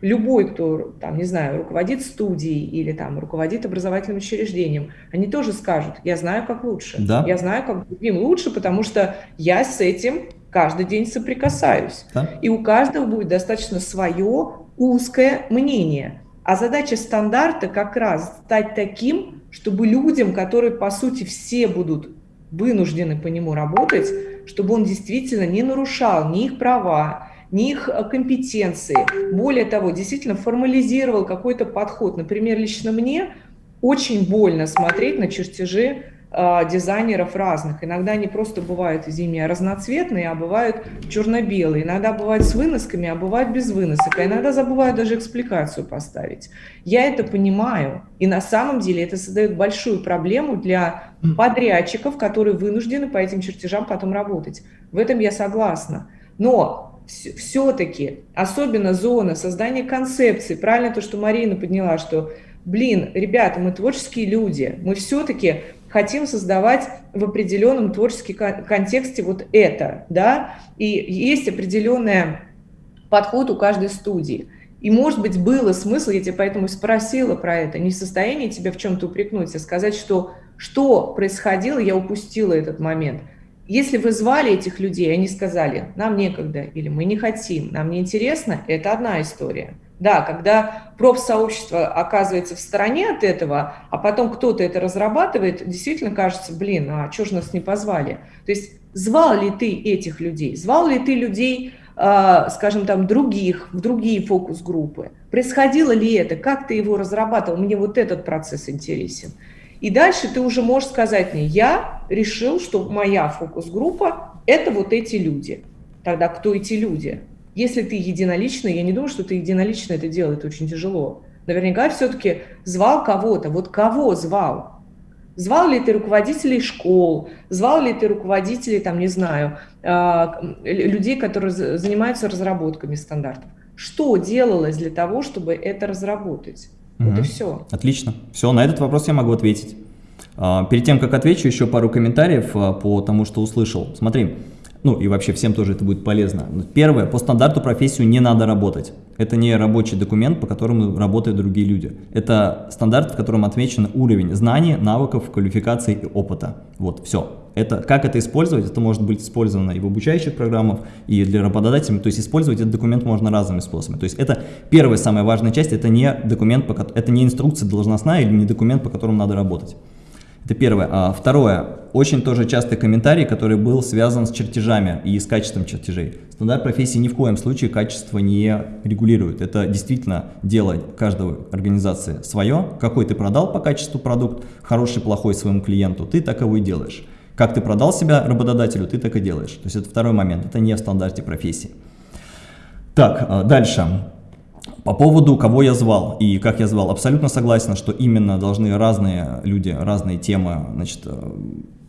любой, кто, там, не знаю, руководит студией или там руководит образовательным учреждением, они тоже скажут, я знаю, как лучше. Да. Я знаю, как другим лучше, потому что я с этим каждый день соприкасаюсь. Да. И у каждого будет достаточно свое узкое мнение. А задача стандарта как раз стать таким, чтобы людям, которые, по сути, все будут вынуждены по нему работать, чтобы он действительно не нарушал ни их права, ни их э, компетенции. Более того, действительно формализировал какой-то подход. Например, лично мне очень больно смотреть на чертежи дизайнеров разных. Иногда они просто бывают, извини меня, разноцветные, а бывают черно-белые. Иногда бывают с выносками, а бывают без выносок. А иногда забывают даже экспликацию поставить. Я это понимаю. И на самом деле это создает большую проблему для подрядчиков, которые вынуждены по этим чертежам потом работать. В этом я согласна. Но все-таки, особенно зона создания концепции, правильно то, что Марина подняла, что, блин, ребята, мы творческие люди, мы все-таки хотим создавать в определенном творческом контексте вот это, да, и есть определенный подход у каждой студии. И, может быть, было смысл, я тебя поэтому спросила про это, не в состоянии тебя в чем-то упрекнуть, а сказать, что что происходило, я упустила этот момент. Если вы звали этих людей, они сказали, нам некогда, или мы не хотим, нам не интересно, это одна история. Да, когда профсообщество оказывается в стороне от этого, а потом кто-то это разрабатывает, действительно кажется, блин, а что же нас не позвали? То есть звал ли ты этих людей? Звал ли ты людей, а, скажем, там, других, в другие фокус-группы? Происходило ли это? Как ты его разрабатывал? Мне вот этот процесс интересен. И дальше ты уже можешь сказать мне, я решил, что моя фокус-группа – это вот эти люди. Тогда кто эти люди? Если ты единоличный, я не думаю, что ты единолично это делал, это очень тяжело. Наверняка все-таки звал кого-то. Вот кого звал? Звал ли ты руководителей школ? Звал ли ты руководителей, там, не знаю, а, людей, которые занимаются разработками стандартов? Что делалось для того, чтобы это разработать? Угу. Вот и все. Отлично. Все, на этот вопрос я могу ответить. А, перед тем, как отвечу, еще пару комментариев а, по тому, что услышал. Смотри, ну и вообще всем тоже это будет полезно. Первое, по стандарту профессию не надо работать. Это не рабочий документ, по которому работают другие люди. Это стандарт, в котором отмечен уровень знаний, навыков, квалификации и опыта. Вот, все. Это, как это использовать? Это может быть использовано и в обучающих программах, и для работодателей. То есть использовать этот документ можно разными способами. То есть это первая самая важная часть, это не документ, это не инструкция должностная или не документ, по которому надо работать. Это первое. А второе. Очень тоже частый комментарий, который был связан с чертежами и с качеством чертежей. Стандарт профессии ни в коем случае качество не регулирует. Это действительно дело каждой организации свое. Какой ты продал по качеству продукт, хороший, плохой своему клиенту, ты так его и делаешь. Как ты продал себя работодателю, ты так и делаешь. То есть это второй момент, это не в стандарте профессии. Так, а, дальше. По поводу, кого я звал и как я звал, абсолютно согласен, что именно должны разные люди, разные темы, значит, э,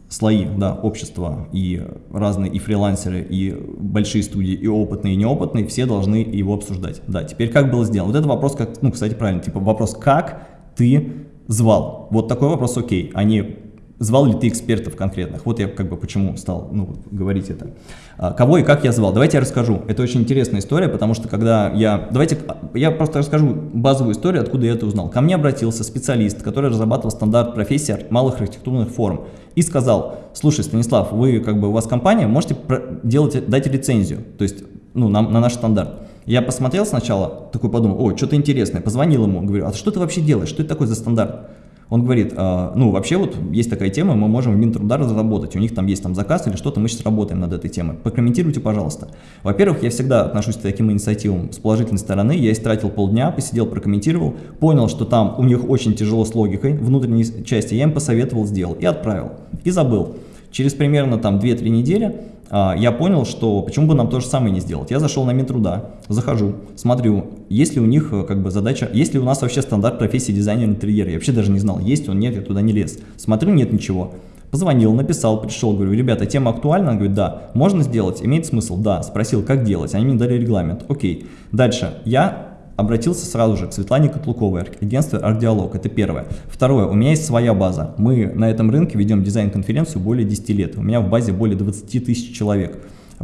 слои да, общества и разные и фрилансеры, и большие студии, и опытные, и неопытные, все должны его обсуждать. Да, теперь как было сделано? Вот это вопрос, как, ну, кстати, правильно, типа вопрос, как ты звал? Вот такой вопрос окей, а не звал ли ты экспертов конкретных? Вот я как бы почему стал ну, говорить это. А, кого и как я звал? Давайте я расскажу. Это очень интересная история, потому что когда я... Давайте я просто расскажу базовую историю, откуда я это узнал. Ко мне обратился специалист, который разрабатывал стандарт профессии малых архитектурных форм и сказал, слушай, Станислав, вы как бы у вас компания, можете делать, дать лицензию, то есть ну, на, на наш стандарт. Я посмотрел сначала, такой подумал, о, что-то интересное, позвонил ему, говорю, а что ты вообще делаешь, что это такое за стандарт? Он говорит, а, ну вообще вот есть такая тема, мы можем в Минтруда разработать, у них там есть там заказ или что-то, мы сейчас работаем над этой темой. Прокомментируйте, пожалуйста. Во-первых, я всегда отношусь к таким инициативам с положительной стороны, я истратил полдня, посидел, прокомментировал, понял, что там у них очень тяжело с логикой внутренней части, я им посоветовал, сделал и отправил, и забыл. Через примерно там 2-3 недели а, я понял, что почему бы нам то же самое не сделать. Я зашел на Минтруда, захожу, смотрю, есть ли у них э, как бы задача, есть ли у нас вообще стандарт профессии дизайнера интерьера. Я вообще даже не знал, есть он, нет, я туда не лез. Смотрю, нет ничего. Позвонил, написал, пришел, говорю, ребята, тема актуальна? Он говорит, да. Можно сделать? Имеет смысл? Да. Спросил, как делать? Они мне дали регламент. Окей. Дальше. Я обратился сразу же к Светлане Котлуковой, агентство «Ардиалог». Это первое. Второе. У меня есть своя база. Мы на этом рынке ведем дизайн-конференцию более 10 лет. У меня в базе более 20 тысяч человек.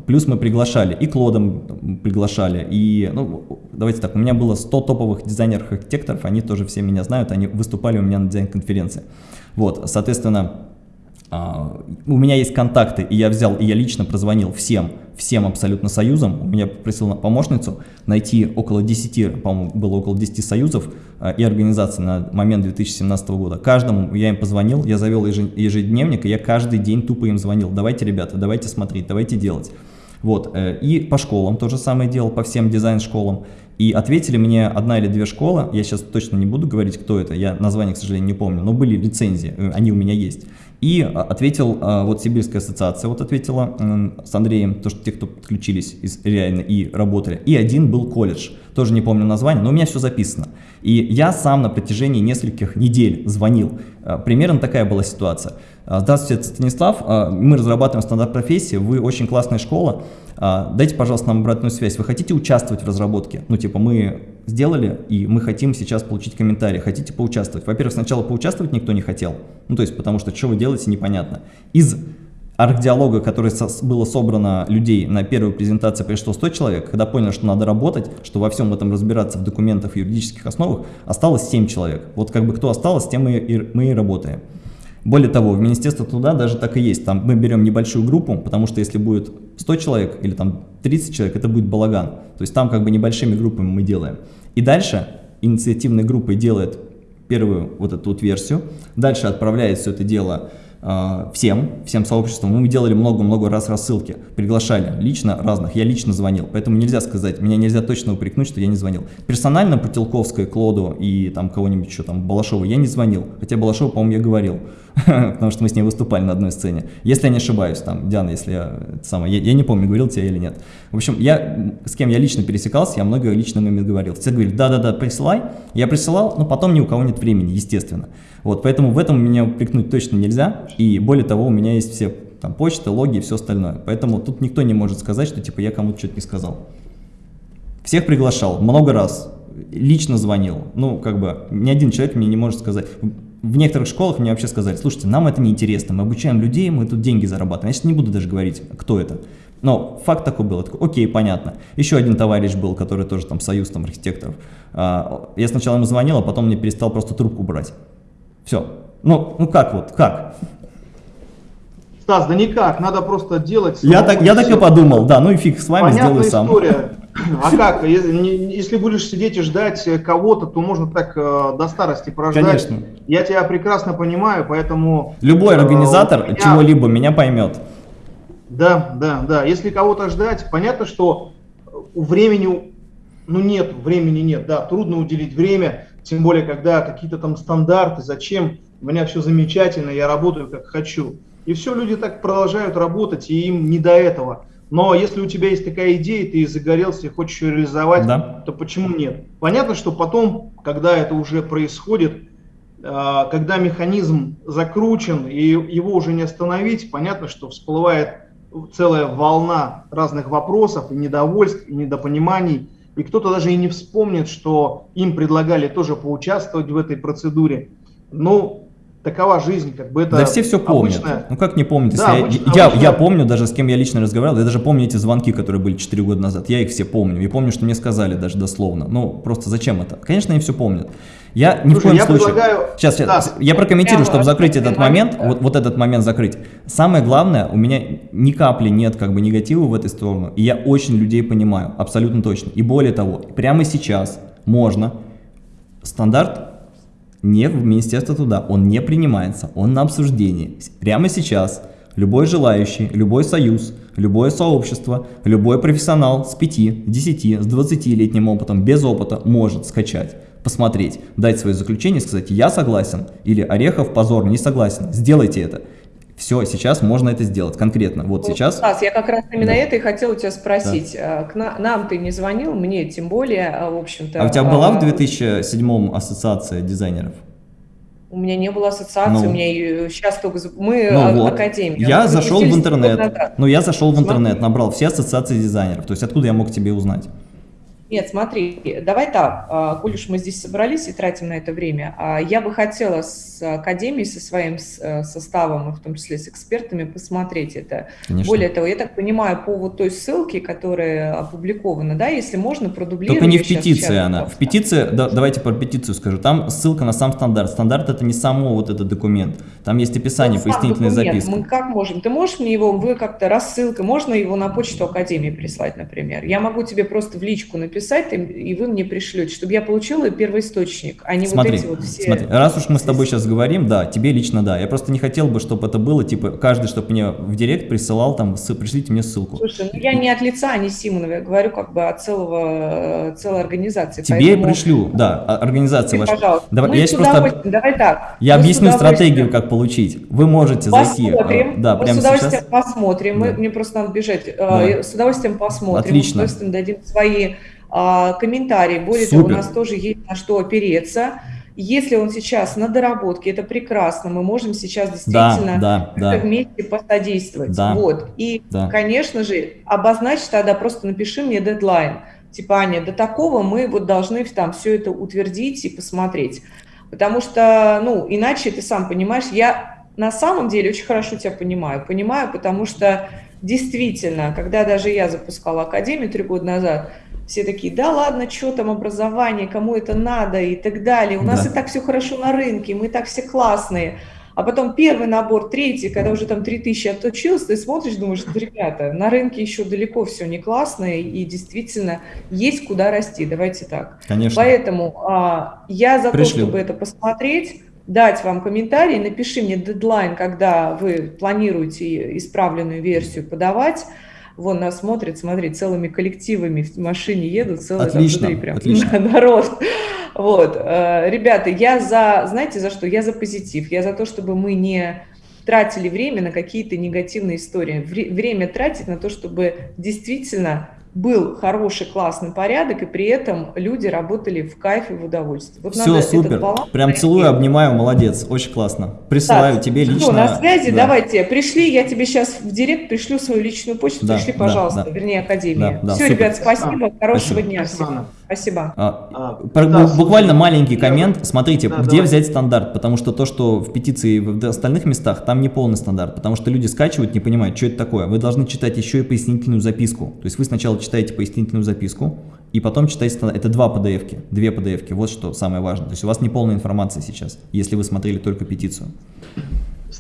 Плюс мы приглашали, и Клодом приглашали, и, ну, давайте так, у меня было 100 топовых дизайнеров-архитекторов, они тоже все меня знают, они выступали у меня на дизайн-конференции. Вот, соответственно, у меня есть контакты, и я взял, и я лично прозвонил всем, всем абсолютно союзам. У меня попросил помощницу найти около 10, по-моему, было около 10 союзов а, и организаций на момент 2017 года. Каждому я им позвонил, я завел ежедневник, и я каждый день тупо им звонил. Давайте, ребята, давайте смотреть, давайте делать. Вот, э, и по школам то же самое делал, по всем дизайн-школам. И ответили мне одна или две школы, я сейчас точно не буду говорить, кто это, я название, к сожалению, не помню, но были лицензии, э, они у меня есть. И а, ответил, а, вот Сибирская ассоциация вот ответила с Андреем, то, что те, кто подключились из, реально и работали. И один был колледж, тоже не помню название, но у меня все записано. И я сам на протяжении нескольких недель звонил. А, примерно такая была ситуация. Здравствуйте, Станислав, мы разрабатываем стандарт профессии, вы очень классная школа, дайте, пожалуйста, нам обратную связь. Вы хотите участвовать в разработке? Ну, типа, мы сделали, и мы хотим сейчас получить комментарий. Хотите поучаствовать? Во-первых, сначала поучаствовать никто не хотел. Ну, то есть, потому что что вы делаете, непонятно. Из арт-диалога, который было собрано людей на первую презентацию, пришло 100 человек, когда поняли, что надо работать, что во всем этом разбираться в документах и юридических основах, осталось 7 человек. Вот как бы кто осталось, тем мы и, мы и работаем. Более того, в Министерство труда даже так и есть. Там мы берем небольшую группу, потому что если будет 100 человек или там 30 человек, это будет балаган. То есть там как бы небольшими группами мы делаем. И дальше инициативной группой делает первую вот эту вот версию, дальше отправляет все это дело а, всем, всем сообществам. Мы делали много-много раз рассылки, приглашали лично разных, я лично звонил, поэтому нельзя сказать, меня нельзя точно упрекнуть, что я не звонил. Персонально по Телковской, Клоду и там кого-нибудь еще там, Балашову я не звонил, хотя Балашову, по-моему, я говорил, потому что мы с ней выступали на одной сцене. Если я не ошибаюсь, там, Диана, если я, самое, я, я не помню, говорил тебе или нет. В общем, я, с кем я лично пересекался, я много лично ими говорил. Все говорили, да-да-да, присылай. Я присылал, но потом ни у кого нет времени, естественно. Вот, поэтому в этом меня упрекнуть точно нельзя. И более того, у меня есть все там почта, логи и все остальное. Поэтому тут никто не может сказать, что типа я кому-то что-то не сказал. Всех приглашал много раз, лично звонил. Ну, как бы, ни один человек мне не может сказать. В некоторых школах мне вообще сказали, слушайте, нам это не интересно, мы обучаем людей, мы тут деньги зарабатываем. Я сейчас не буду даже говорить, кто это. Но факт такой был, такой, окей, понятно. Еще один товарищ был, который тоже там союз там архитекторов. А, я сначала ему звонил, а потом мне перестал просто трубку брать. Все. Ну, ну как вот, как? Стас, да никак, надо просто делать. Я так, я так и подумал, да, ну и фиг с вами, Понятная сделаю сам. история. А как? Если будешь сидеть и ждать кого-то, то можно так э, до старости прождать. Конечно. Я тебя прекрасно понимаю, поэтому... Любой э, организатор меня- чего-либо меня поймет. Да, да, да. Если кого-то ждать, понятно, что времени, ну нет, времени нет, да, трудно уделить время, тем более, когда какие-то там стандарты, зачем, у меня все замечательно, я работаю как хочу. И все, люди так продолжают работать, и им не до этого. Но если у тебя есть такая идея, ты загорелся и хочешь ее реализовать, Да. то почему нет? Понятно, что потом, когда это уже происходит, а, когда механизм закручен и его уже не остановить, понятно, что всплывает целая волна разных вопросов и недовольств, и недопониманий. И кто-то даже и не вспомнит, что им предлагали тоже поучаствовать в этой процедуре. Ну, такова жизнь, как бы это да все все помнят. обычная- Ну как не помнить, если Да, я, обычно- я, я помню даже с кем я лично разговаривал, я даже помню эти звонки, которые были 4 года назад, я их все помню. И помню, что мне сказали даже дословно. Ну просто зачем это? Конечно, они все помнят. Я ни в коем я случае... предлагаю- Сейчас, Стас, я прокомментирую, чтобы закрыть этот момент, да. вот, вот этот момент закрыть. Самое главное, у меня ни капли нет как бы негатива в этой сторону, и я очень людей понимаю, абсолютно точно. И более того, прямо сейчас можно стандарт не в Министерство труда, он не принимается, он на обсуждении. Прямо сейчас любой желающий, любой союз, любое сообщество, любой профессионал с 5, 10, с 20-летним опытом, без опыта может скачать, посмотреть, дать свое заключение, сказать «я согласен» или «Орехов позор, не согласен». Сделайте это. Все, сейчас можно это сделать конкретно. Вот сейчас. Стас, я как раз именно Да. это и хотела у тебя спросить. А, К на- нам ты не звонил, мне тем более, а, в общем-то. А у тебя была а, в 2007 ассоциация дизайнеров? У меня не было ассоциации, Ну. у меня сейчас только... Мы Ну а, вот. академия. Я Мы зашел в интернет. Ну, я зашел в интернет, набрал все ассоциации дизайнеров. То есть откуда я мог тебе узнать? Нет, смотри, давай так, а, коль уж мы здесь собрались и тратим на это время, а, я бы хотела с академией, со своим э, составом, в том числе с экспертами, посмотреть это. Конечно. Более того, я так понимаю, по вот той ссылке, которая опубликована, да, если можно, продублировать. Только не в петиции она. В петиции, да, давайте про петицию скажу. Там ссылка на сам стандарт. Стандарт это не само вот этот документ. Там есть описание, Вот сам пояснительная документ, записка. Мы как можем? Ты можешь мне его, вы как-то рассылкой, можно его на почту Академии прислать, например? Я могу тебе просто в личку написать, и- и вы мне пришлете, чтобы я получила первоисточник, а не Смотри, вот эти вот все... смотри, раз уж мы с тобой сейчас говорим, да, тебе лично да. Я просто не хотел бы, чтобы это было, типа, каждый, чтобы мне в директ присылал, там, пришлите мне ссылку. Слушай, ну я не от лица Ани Симоновой, я говорю как бы от целого, целой организации. Тебе поэтому пришлю, да, а- организация ваша. пожалуйста, Давай, мы я с просто давай так. Я мы объясню стратегию, как получить. Вы можете зайти, э, Посмотрим, да, мы прямо с удовольствием сейчас. посмотрим, мы, Да. мне просто надо бежать, Э, Давай. с удовольствием посмотрим, Отлично. с удовольствием дадим свои а, комментарии, более того, у Супер. нас тоже есть на что опереться. Если он сейчас на доработке, это прекрасно, мы можем сейчас действительно да, как-то да. вместе посодействовать. Да. Вот. И, Да. конечно же, обозначь тогда, просто напиши мне дедлайн. Типа, Аня, до такого мы вот должны там все это утвердить и посмотреть. Потому что, ну, иначе ты сам понимаешь, я на самом деле очень хорошо тебя понимаю. Понимаю, потому что действительно, когда даже я запускала Академию три года назад, все такие, да ладно, что там образование, кому это надо и так далее. У нас Да. и так все хорошо на рынке, мы так все классные. А потом первый набор, третий, когда уже там 3000 отучился, ты смотришь, думаешь, «Да, ребята, на рынке еще далеко все не классно, и действительно есть куда расти, давайте так. Конечно. Поэтому а, я за Пришлю. то, чтобы это посмотреть, дать вам комментарий, напиши мне дедлайн, когда вы планируете исправленную версию подавать. Вон нас смотрят, смотри, целыми коллективами в машине едут, целый там Отлично, внутри прям отлично. народ. Вот, э, ребята, я за, знаете, за что? Я за позитив, я за то, чтобы мы не тратили время на какие-то негативные истории. Вре- время тратить на то, чтобы действительно был хороший, классный порядок, и при этом люди работали в кайфе, в удовольствие. Вот Все, супер. баланс Прям целую, обнимаю, молодец. Очень классно. Присылаю Так, тебе всё, лично. на связи, да. давайте, пришли, я тебе сейчас в директ пришлю свою личную почту, Да, пришли, да, пожалуйста, да. вернее, Академия. Да, да, Все, супер. ребят, спасибо, хорошего Спасибо. дня Спасибо, всем. Спасибо. А, а, да, буквально маленький коммент. Смотрите, да, где давай. взять стандарт? Потому что то, что в петиции и в остальных местах, там не полный стандарт. Потому что люди скачивают, не понимают, что это такое. Вы должны читать еще и пояснительную записку. То есть вы сначала читаете пояснительную записку, и потом читаете стандарт. Это два PDF-ки, две PDF-ки. Вот что самое важное. То есть у вас не полная информация сейчас, если вы смотрели только петицию.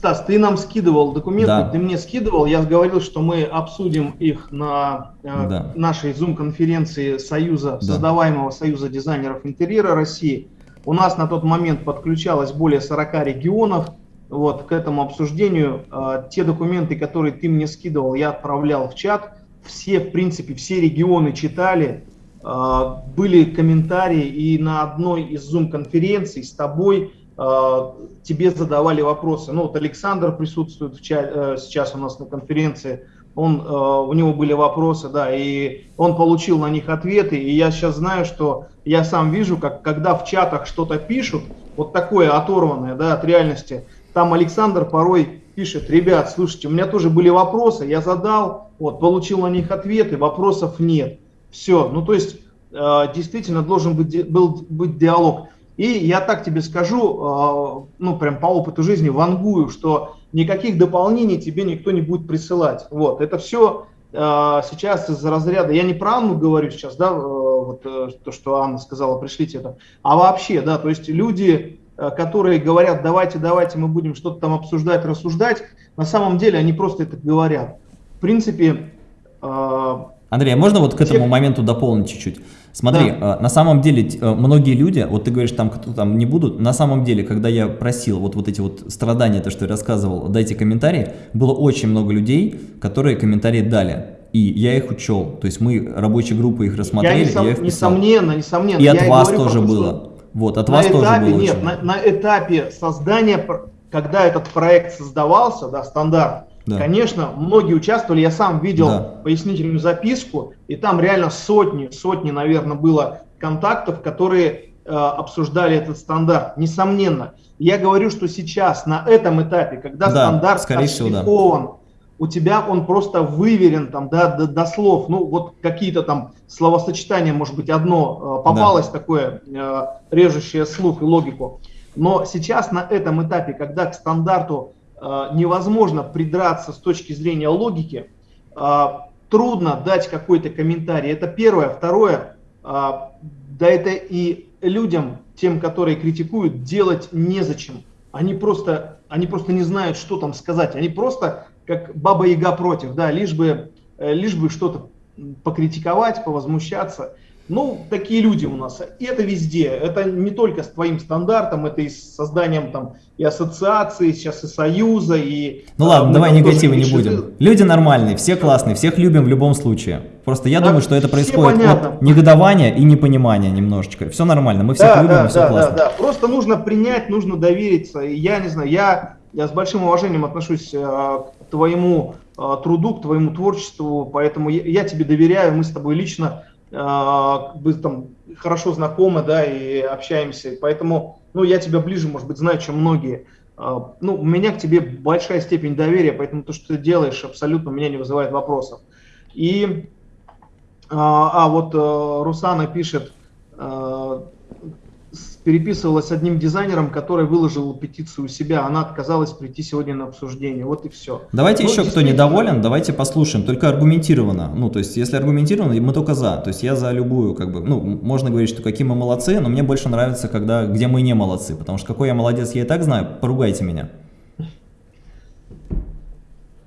Стас, ты нам скидывал документы, да. ты мне скидывал, я говорил, что мы обсудим их на э, да. нашей Zoom-конференции Союза, да. создаваемого Союза дизайнеров интерьера России. У нас на тот момент подключалось более 40 регионов вот, к этому обсуждению. Э, те документы, которые ты мне скидывал, я отправлял в чат. Все, в принципе, все регионы читали, э, были комментарии, и на одной из Zoom-конференций с тобой Э, тебе задавали вопросы. Ну вот Александр присутствует в ча э, сейчас у нас на конференции, он, э, у него были вопросы, да, и он получил на них ответы, и я сейчас знаю, что я сам вижу, как когда в чатах что-то пишут, вот такое оторванное, да, от реальности, там Александр порой пишет, ребят, слушайте, у меня тоже были вопросы, я задал, вот, получил на них ответы, вопросов нет. Все, ну то есть действительно должен быть, был быть диалог. И я так тебе скажу, а, ну прям по опыту жизни вангую, что никаких дополнений тебе никто не будет присылать. Вот, это все а, сейчас из разряда, я не про Анну говорю сейчас, да, э, вот э, то, что Анна сказала, пришлите это, а вообще, да, то есть люди, э, которые говорят, давайте, давайте, мы будем что-то там обсуждать, рассуждать, на самом деле они просто это говорят. В принципе... Андрей, а можно вот к этому моменту дополнить чуть-чуть? Смотри, да. Э, на самом деле э, многие люди, вот ты говоришь, там кто там не будут, на самом деле, когда я просил вот, вот эти вот страдания, то, что я рассказывал, дайте комментарии, было очень много людей, которые комментарии дали. И я их учел, то есть мы, рабочие группы их рассмотрели, я, несом, я их писал. Несомненно, несомненно. И от вас тоже было. Вот, от на вас этапе, тоже было Нет, на, на этапе создания, когда этот проект создавался, да, стандарт, да. Конечно, многие участвовали, я сам видел да. пояснительную записку, и там реально сотни, сотни, наверное, было контактов, которые э, обсуждали этот стандарт. Несомненно, я говорю, что сейчас на этом этапе, когда да, стандарт ошлифован, да. у тебя он просто выверен там, да, до, до слов, ну вот какие-то там словосочетания, может быть, одно э, попалось да. такое, э, режущее слух и логику. Но сейчас на этом этапе, когда к стандарту невозможно придраться с точки зрения логики, э, трудно дать какой-то комментарий. Это первое. Второе, э, да это и людям, тем, которые критикуют, делать незачем. Они просто, они просто не знают, что там сказать. Они просто как баба яга против, да, лишь бы, лишь бы что-то покритиковать, повозмущаться. Ну, такие люди у нас. И это везде. Это не только с твоим стандартом, это и с созданием там и ассоциации, сейчас и союза, и... Ну ладно, давай негатива не будем. Люди нормальные, все классные, всех любим в любом случае. Просто я да, думаю, что это происходит понятно. от негодования и непонимания немножечко. Все нормально, мы всех да, любим, да, все да, классно. Да, да, просто нужно принять, нужно довериться. И я не знаю, я, я с большим уважением отношусь э, к твоему э, труду, к твоему творчеству, поэтому я, я тебе доверяю, мы с тобой лично мы э, там хорошо знакомы, да, и общаемся, поэтому, ну, я тебя ближе, может быть, знаю, чем многие. Э, ну, у меня к тебе большая степень доверия, поэтому то, что ты делаешь, абсолютно меня не вызывает вопросов. И, э, а вот Русана пишет, переписывалась с одним дизайнером, который выложил петицию у себя, она отказалась прийти сегодня на обсуждение, вот и все. Давайте ну, еще кто недоволен, давайте послушаем, только аргументированно, ну то есть если аргументированно, мы только за, то есть я за любую, как бы, ну можно говорить, что какие мы молодцы, но мне больше нравится, когда, где мы не молодцы, потому что какой я молодец, я и так знаю, поругайте меня.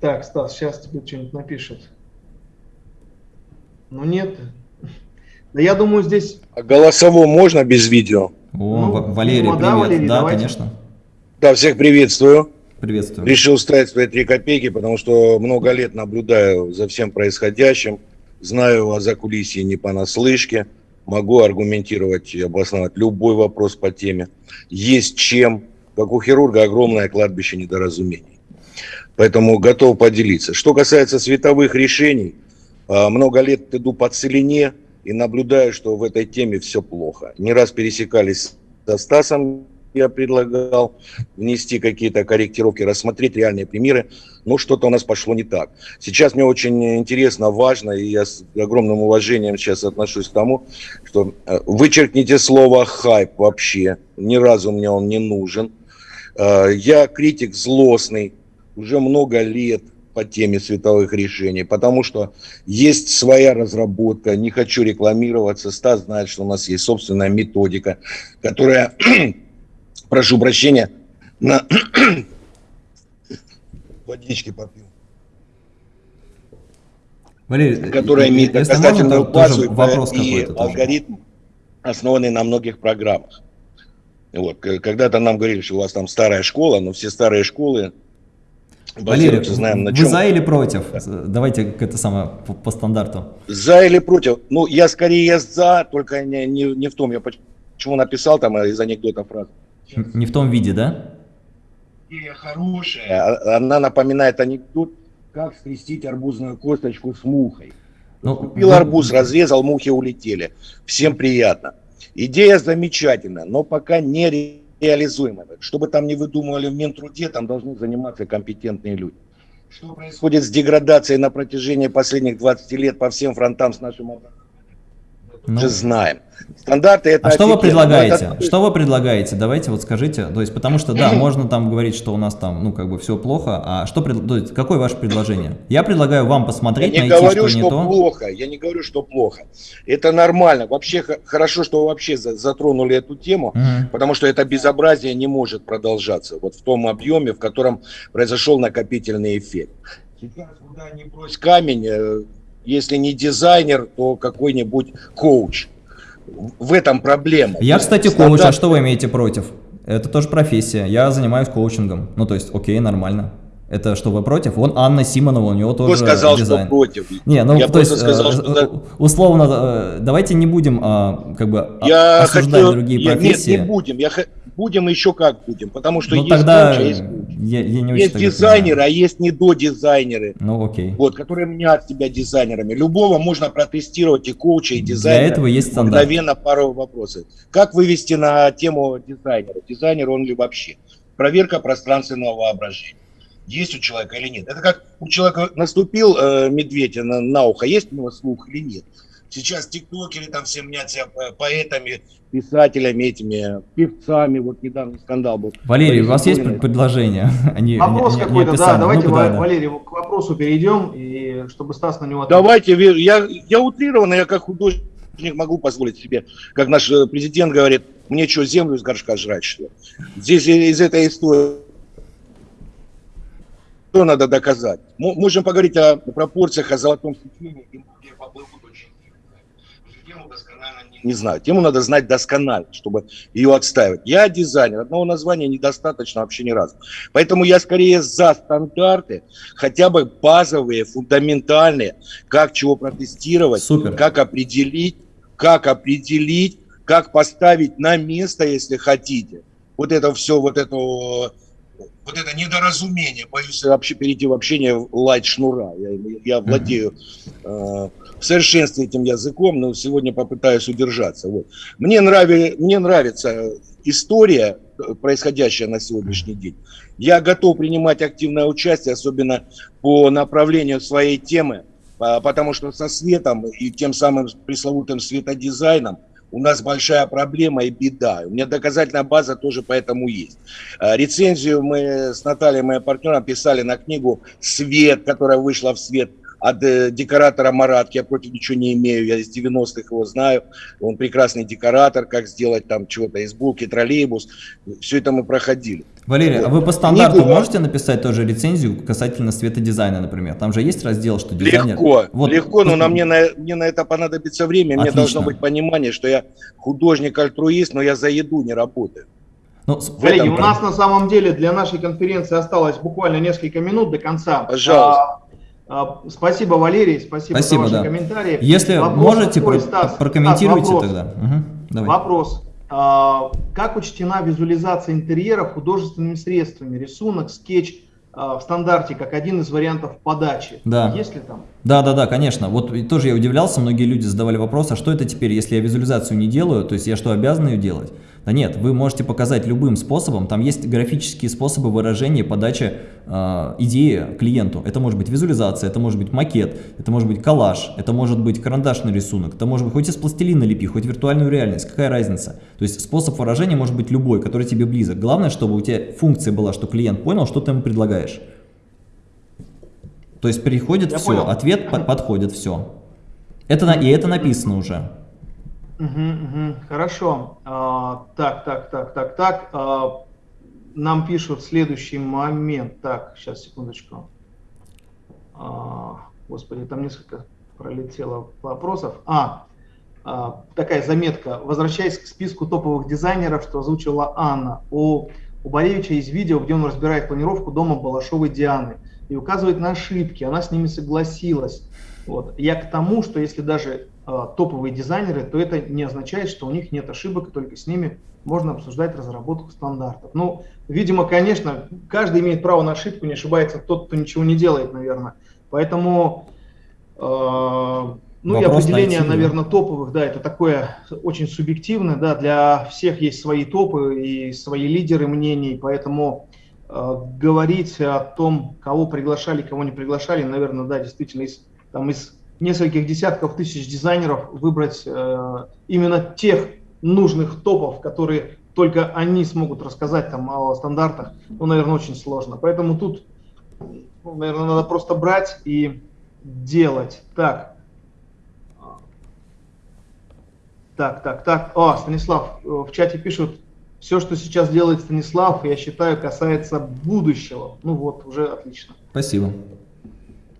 Так, Стас, сейчас тебе что-нибудь напишет. Ну нет. Да я думаю здесь... А голосово можно без видео? О, ну, Валерий, ну, привет. Да, Валерий, да конечно. Да, всех приветствую. Приветствую. Решил ставить свои три копейки, потому что много лет наблюдаю за всем происходящим, знаю о закулисье не понаслышке, могу аргументировать и обосновать любой вопрос по теме. Есть чем, как у хирурга, огромное кладбище недоразумений. Поэтому готов поделиться. Что касается световых решений, а, много лет иду по целине, и наблюдаю, что в этой теме все плохо. Не раз пересекались со Стасом я предлагал внести какие-то корректировки, рассмотреть реальные примеры, но что-то у нас пошло не так. Сейчас мне очень интересно, важно, и я с огромным уважением сейчас отношусь к тому, что э, вычеркните слово «хайп» вообще, ни разу мне он не нужен. Э, я критик злостный, уже много лет, по теме световых решений, потому что есть своя разработка, не хочу рекламироваться, Стас знает, что у нас есть собственная методика, которая прошу прощения, на водички попью. Валерий, которая имеет доказательную базу вопрос и алгоритм, основанный на многих программах. Вот, когда-то нам говорили, что у вас там старая школа, но все старые школы Валерий, знаем, на вы чем... за или против? Да. Давайте это самое по, по стандарту. За или против? Ну, я скорее за, только не, не, не в том, я почему написал там из анекдота фразу. Не в том виде, да? Идея хорошая. А, она напоминает анекдот, как скрестить арбузную косточку с мухой. Ну, Купил ну, арбуз, разрезал, мухи улетели. Всем приятно. Идея замечательная, но пока не реализуемая. Что бы там ни выдумывали в Минтруде, там должны заниматься компетентные люди. Что происходит с деградацией на протяжении последних 20 лет по всем фронтам с нашим образованием? Ну. же знаем. Стандарты это... А что вы предлагаете? Это... Что вы предлагаете? Давайте вот скажите, то есть, потому что, да, можно там говорить, что у нас там, ну, как бы все плохо, а что, то есть, какое ваше предложение? Я предлагаю вам посмотреть, я не найти, говорю, что, что не то. плохо, я не говорю, что плохо. Это нормально. Вообще, хорошо, что вы вообще затронули эту тему, угу. потому что это безобразие не может продолжаться вот в том объеме, в котором произошел накопительный эффект. Сейчас куда ни брось камень, э, если не дизайнер, то какой-нибудь коуч. В этом проблема. Я, кстати, коуч, а что вы имеете против? Это тоже профессия. Я занимаюсь коучингом. Ну, то есть, окей, нормально. Это что, вы против? Вон Анна Симонова, у него тоже Кто сказал, дизайн. что против? Не, ну, я то есть, сказал, э, что... условно, э, давайте не будем а, как бы я осуждать хотел... другие профессии. Нет, не будем. Я будем еще как будем, потому что ну, есть тогда коуч, есть, я, я не есть дизайнеры, а есть недодизайнеры, ну, окей. вот, которые мнят себя дизайнерами. Любого можно протестировать и коуча, и дизайнера. Для этого есть стандарт. Мгновенно пару вопросов. Как вывести на тему дизайнера? Дизайнер он ли вообще? Проверка пространственного воображения. Есть у человека или нет. Это как у человека наступил э, медведь на, на ухо, есть у него слух или нет. Сейчас тиктокеры там все мнят себя поэтами, писателями, этими певцами. Вот недавно скандал был. Валерий, у вас есть предложение? Они, Вопрос какой-то, да, давайте, ну, да, Валерий, к вопросу перейдем, и чтобы Стас на него ответил. Давайте, я, я утрированно, я как художник могу позволить себе, как наш э, президент говорит, мне что, землю из горшка жрать, что ли? Здесь из этой истории что надо доказать? Можем поговорить о пропорциях, о золотом сечении, не знаю. Тему надо знать досконально, чтобы ее отстаивать. Я дизайнер, одного названия недостаточно вообще ни разу. Поэтому я скорее за стандарты, хотя бы базовые, фундаментальные, как чего протестировать, Супер. как определить, как определить, как поставить на место, если хотите. Вот это все, вот это вот это недоразумение, боюсь вообще перейти в общение лайт шнура. Я, я владею э, в совершенстве этим языком, но сегодня попытаюсь удержаться. Вот. Мне, нрави, мне нравится история, происходящая на сегодняшний день. Я готов принимать активное участие, особенно по направлению своей темы, потому что со светом и тем самым пресловутым светодизайном у нас большая проблема и беда. У меня доказательная база тоже поэтому есть. А, рецензию мы с Натальей, моим партнером, писали на книгу «Свет», которая вышла в свет – от э, декоратора Маратки, я против ничего не имею, я из 90-х его знаю, он прекрасный декоратор, как сделать там чего-то из булки, троллейбус, все это мы проходили. Валерий, вот. а вы по стандарту Книгу... можете написать тоже рецензию касательно светодизайна, например? Там же есть раздел, что дизайнер... Легко, вот. легко, но на мне, на, мне на это понадобится время, Отлично. мне должно быть понимание, что я художник-альтруист, но я за еду не работаю. Ну, Коллеги, у нас на самом деле для нашей конференции осталось буквально несколько минут до конца. Пожалуйста. А, спасибо, Валерий, спасибо, спасибо за ваши да. комментарии. Если вопрос можете, такой, Стас, прокомментируйте вопрос. тогда. Угу, давай. Вопрос. А, как учтена визуализация интерьера художественными средствами? Рисунок, скетч а, в стандарте, как один из вариантов подачи. Да. Есть ли там? Да, да, да, конечно. Вот тоже я удивлялся, многие люди задавали вопрос, а что это теперь, если я визуализацию не делаю, то есть я что, обязан ее делать? Да нет, вы можете показать любым способом, там есть графические способы выражения, подачи э, идеи клиенту. Это может быть визуализация, это может быть макет, это может быть коллаж, это может быть карандашный рисунок, это может быть хоть из пластилина лепи, хоть виртуальную реальность, какая разница. То есть способ выражения может быть любой, который тебе близок. Главное, чтобы у тебя функция была, что клиент понял, что ты ему предлагаешь. То есть приходит Я все, понял. ответ подходит, все. Это, и это написано уже. Угу, угу, хорошо. А, так, так, так, так, так. А, нам пишут следующий момент. Так, сейчас, секундочку. А, господи, там несколько пролетело вопросов. А, а, такая заметка. Возвращаясь к списку топовых дизайнеров, что озвучила Анна. У, у Боревича есть видео, где он разбирает планировку дома Балашовой Дианы и указывает на ошибки. Она с ними согласилась. Вот. Я к тому, что если даже топовые дизайнеры, то это не означает, что у них нет ошибок, и только с ними можно обсуждать разработку стандартов. Ну, видимо, конечно, каждый имеет право на ошибку, не ошибается тот, кто ничего не делает, наверное. Поэтому, э, ну Вопрос и определение, найти, наверное, топовых, да, это такое очень субъективное, да, для всех есть свои топы и свои лидеры мнений, поэтому э, говорить о том, кого приглашали, кого не приглашали, наверное, да, действительно, из там из нескольких десятков тысяч дизайнеров выбрать э, именно тех нужных топов, которые только они смогут рассказать там о стандартах, ну, наверное, очень сложно. Поэтому тут, ну, наверное, надо просто брать и делать. Так. Так, так, так. О, Станислав, э, в чате пишут, все, что сейчас делает Станислав, я считаю, касается будущего. Ну вот, уже отлично. Спасибо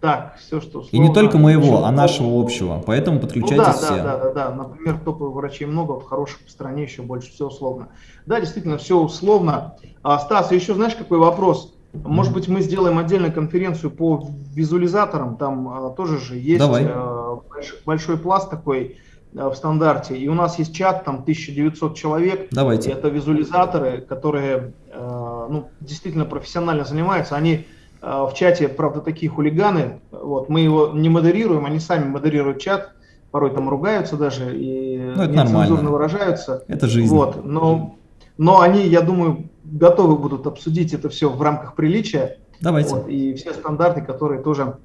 так, все, что условно, И не только моего, а нашего общего, поэтому подключайтесь ну, да, все. Да, да, да, да, например, топовых врачей много, вот хороших в стране еще больше, все условно. Да, действительно, все условно. А, Стас, еще знаешь, какой вопрос? Может быть, мы сделаем отдельную конференцию по визуализаторам, там а, тоже же есть Давай. А, большой, большой пласт такой а, в стандарте, и у нас есть чат, там 1900 человек, Давайте. это визуализаторы, которые а, ну, действительно профессионально занимаются, они в чате, правда, такие хулиганы, вот, мы его не модерируем, они сами модерируют чат, порой там ругаются даже и ну, это нецензурно выражаются. Это жизнь. Вот, но, но они, я думаю, готовы будут обсудить это все в рамках приличия. Давайте. Вот, и все стандарты, которые тоже...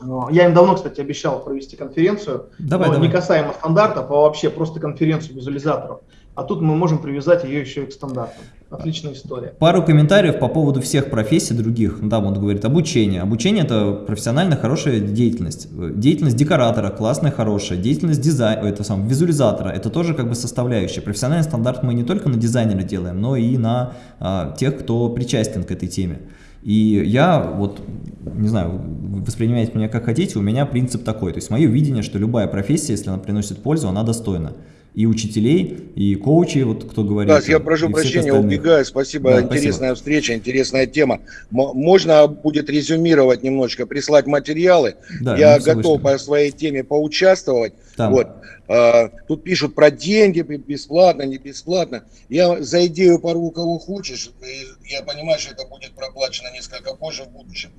А, я им давно, кстати, обещал провести конференцию, давай, но давай. не касаемо стандартов, а вообще просто конференцию визуализаторов. А тут мы можем привязать ее еще и к стандартам. Отличная история. Пару комментариев по поводу всех профессий других. Да, он говорит обучение. Обучение это профессионально хорошая деятельность. Деятельность декоратора классная, хорошая. Деятельность дизайна, это сам визуализатора, это тоже как бы составляющая. Профессиональный стандарт мы не только на дизайнера делаем, но и на а, тех, кто причастен к этой теме. И я вот, не знаю, воспринимайте меня как хотите, у меня принцип такой. То есть мое видение, что любая профессия, если она приносит пользу, она достойна и учителей, и коучей, вот кто говорит. Да, я прошу прощения, убегаю, спасибо, да, интересная спасибо. встреча, интересная тема. Можно будет резюмировать немножечко, прислать материалы, да, я готов по своей теме поучаствовать. Там. Вот. А, тут пишут про деньги, бесплатно, не бесплатно. Я за идею порву кого хочешь, я понимаю, что это будет проплачено несколько позже в будущем.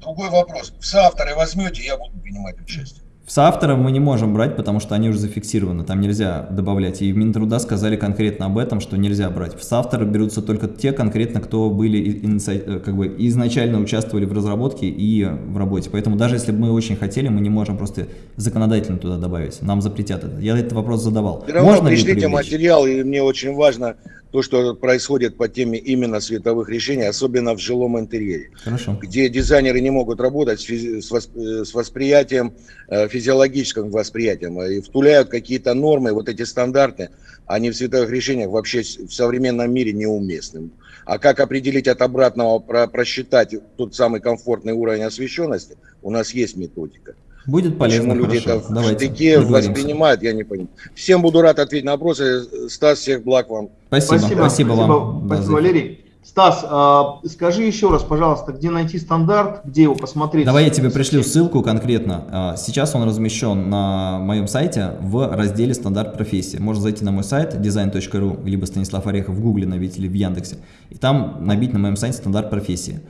Другой вопрос, в соавторы возьмете, я буду принимать участие. В соавторов мы не можем брать, потому что они уже зафиксированы, там нельзя добавлять. И в Минтруда сказали конкретно об этом, что нельзя брать. В соавторы берутся только те конкретно, кто были э, как бы изначально участвовали в разработке и в работе. Поэтому даже если бы мы очень хотели, мы не можем просто законодательно туда добавить. Нам запретят это. Я этот вопрос задавал. Все равно Можно пришлите материал, и мне очень важно то, что происходит по теме именно световых решений, особенно в жилом интерьере, Хорошо. где дизайнеры не могут работать с, восприятием, э, физиологическим восприятием, и втуляют какие-то нормы, вот эти стандарты, они в световых решениях вообще в современном мире неуместны. А как определить от обратного, просчитать тот самый комфортный уровень освещенности, у нас есть методика. Будет полезно, Почему люди это в штыки воспринимают, я не понимаю. Всем буду рад ответить на вопросы. Стас, всех благ вам. Спасибо, спасибо, спасибо вам. Спасибо, Валерий. Стас, а, скажи еще раз, пожалуйста, где найти стандарт, где его посмотреть? Давай я тебе пришлю ссылку конкретно. А, сейчас он размещен на моем сайте в разделе «Стандарт профессии». Можно зайти на мой сайт design.ru, либо Станислав Орехов в Гугле набить или в Яндексе, и там набить на моем сайте «Стандарт профессии».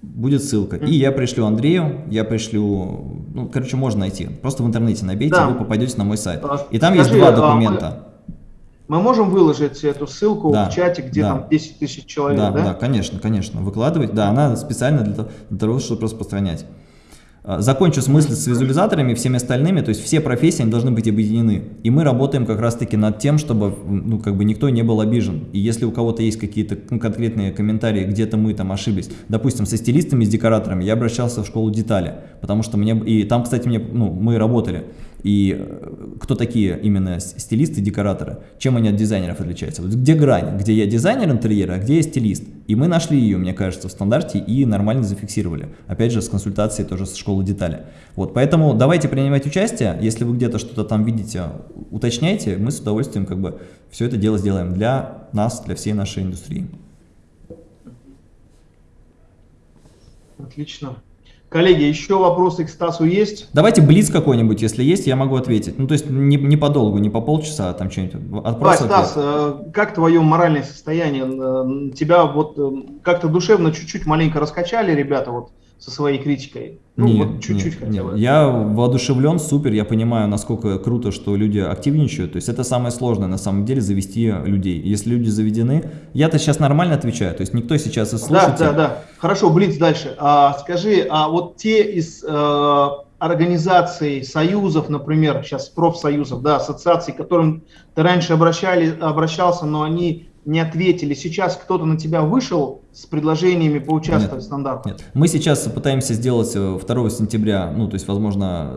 будет ссылка. И я пришлю Андрею, я пришлю, ну, короче, можно найти. Просто в интернете набейте, да. вы попадете на мой сайт. А, и там Скажи, есть два а документа. Мы можем выложить эту ссылку да, в чате, где да. там 10 тысяч человек, да? Да, да, конечно, конечно. Выкладывать, да, она специально для, для того, чтобы распространять. А, закончу с мыслью с визуализаторами, всеми остальными, то есть все профессии они должны быть объединены. И мы работаем как раз-таки над тем, чтобы ну, как бы никто не был обижен. И если у кого-то есть какие-то ну, конкретные комментарии, где-то мы там ошиблись, допустим, со стилистами, с декораторами, я обращался в школу детали, потому что мне, и там, кстати, мне, ну, мы работали. И э, кто такие именно стилисты, декораторы, чем они от дизайнеров отличаются? Вот где грань, где я дизайнер интерьера, а где я стилист? И мы нашли ее, мне кажется, в стандарте и нормально зафиксировали. Опять же, с консультацией тоже со школы детали. Вот, поэтому давайте принимать участие. Если вы где-то что-то там видите, уточняйте. Мы с удовольствием как бы все это дело сделаем для нас, для всей нашей индустрии. Отлично. Коллеги, еще вопросы к Стасу есть? Давайте блиц какой-нибудь, если есть, я могу ответить. Ну, то есть не, не подолгу, не по полчаса, а там что-нибудь. Давай, Стас, э, как твое моральное состояние? Э, тебя вот э, как-то душевно чуть-чуть маленько раскачали ребята вот со своей критикой? Ну, нет, вот чуть-чуть хотя бы. Я воодушевлен, супер, я понимаю, насколько круто, что люди активничают. То есть это самое сложное на самом деле, завести людей. Если люди заведены, я-то сейчас нормально отвечаю, то есть никто сейчас из слушателей... Да, да, да. Хорошо, Блиц, дальше. А, скажи, а вот те из э, организаций, союзов, например, сейчас профсоюзов, да, ассоциаций, к которым ты раньше обращали, обращался, но они не ответили. Сейчас кто-то на тебя вышел с предложениями поучаствовать нет, в стандарте? Нет. Мы сейчас пытаемся сделать 2 э, сентября, ну, то есть, возможно,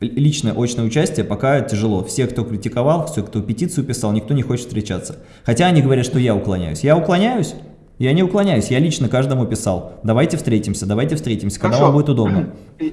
э, личное очное участие пока тяжело. Все, кто критиковал, все, кто петицию писал, никто не хочет встречаться. Хотя они говорят, что я уклоняюсь. Я уклоняюсь? Я не уклоняюсь, я лично каждому писал. Давайте встретимся, давайте встретимся, Хорошо. когда вам будет удобно.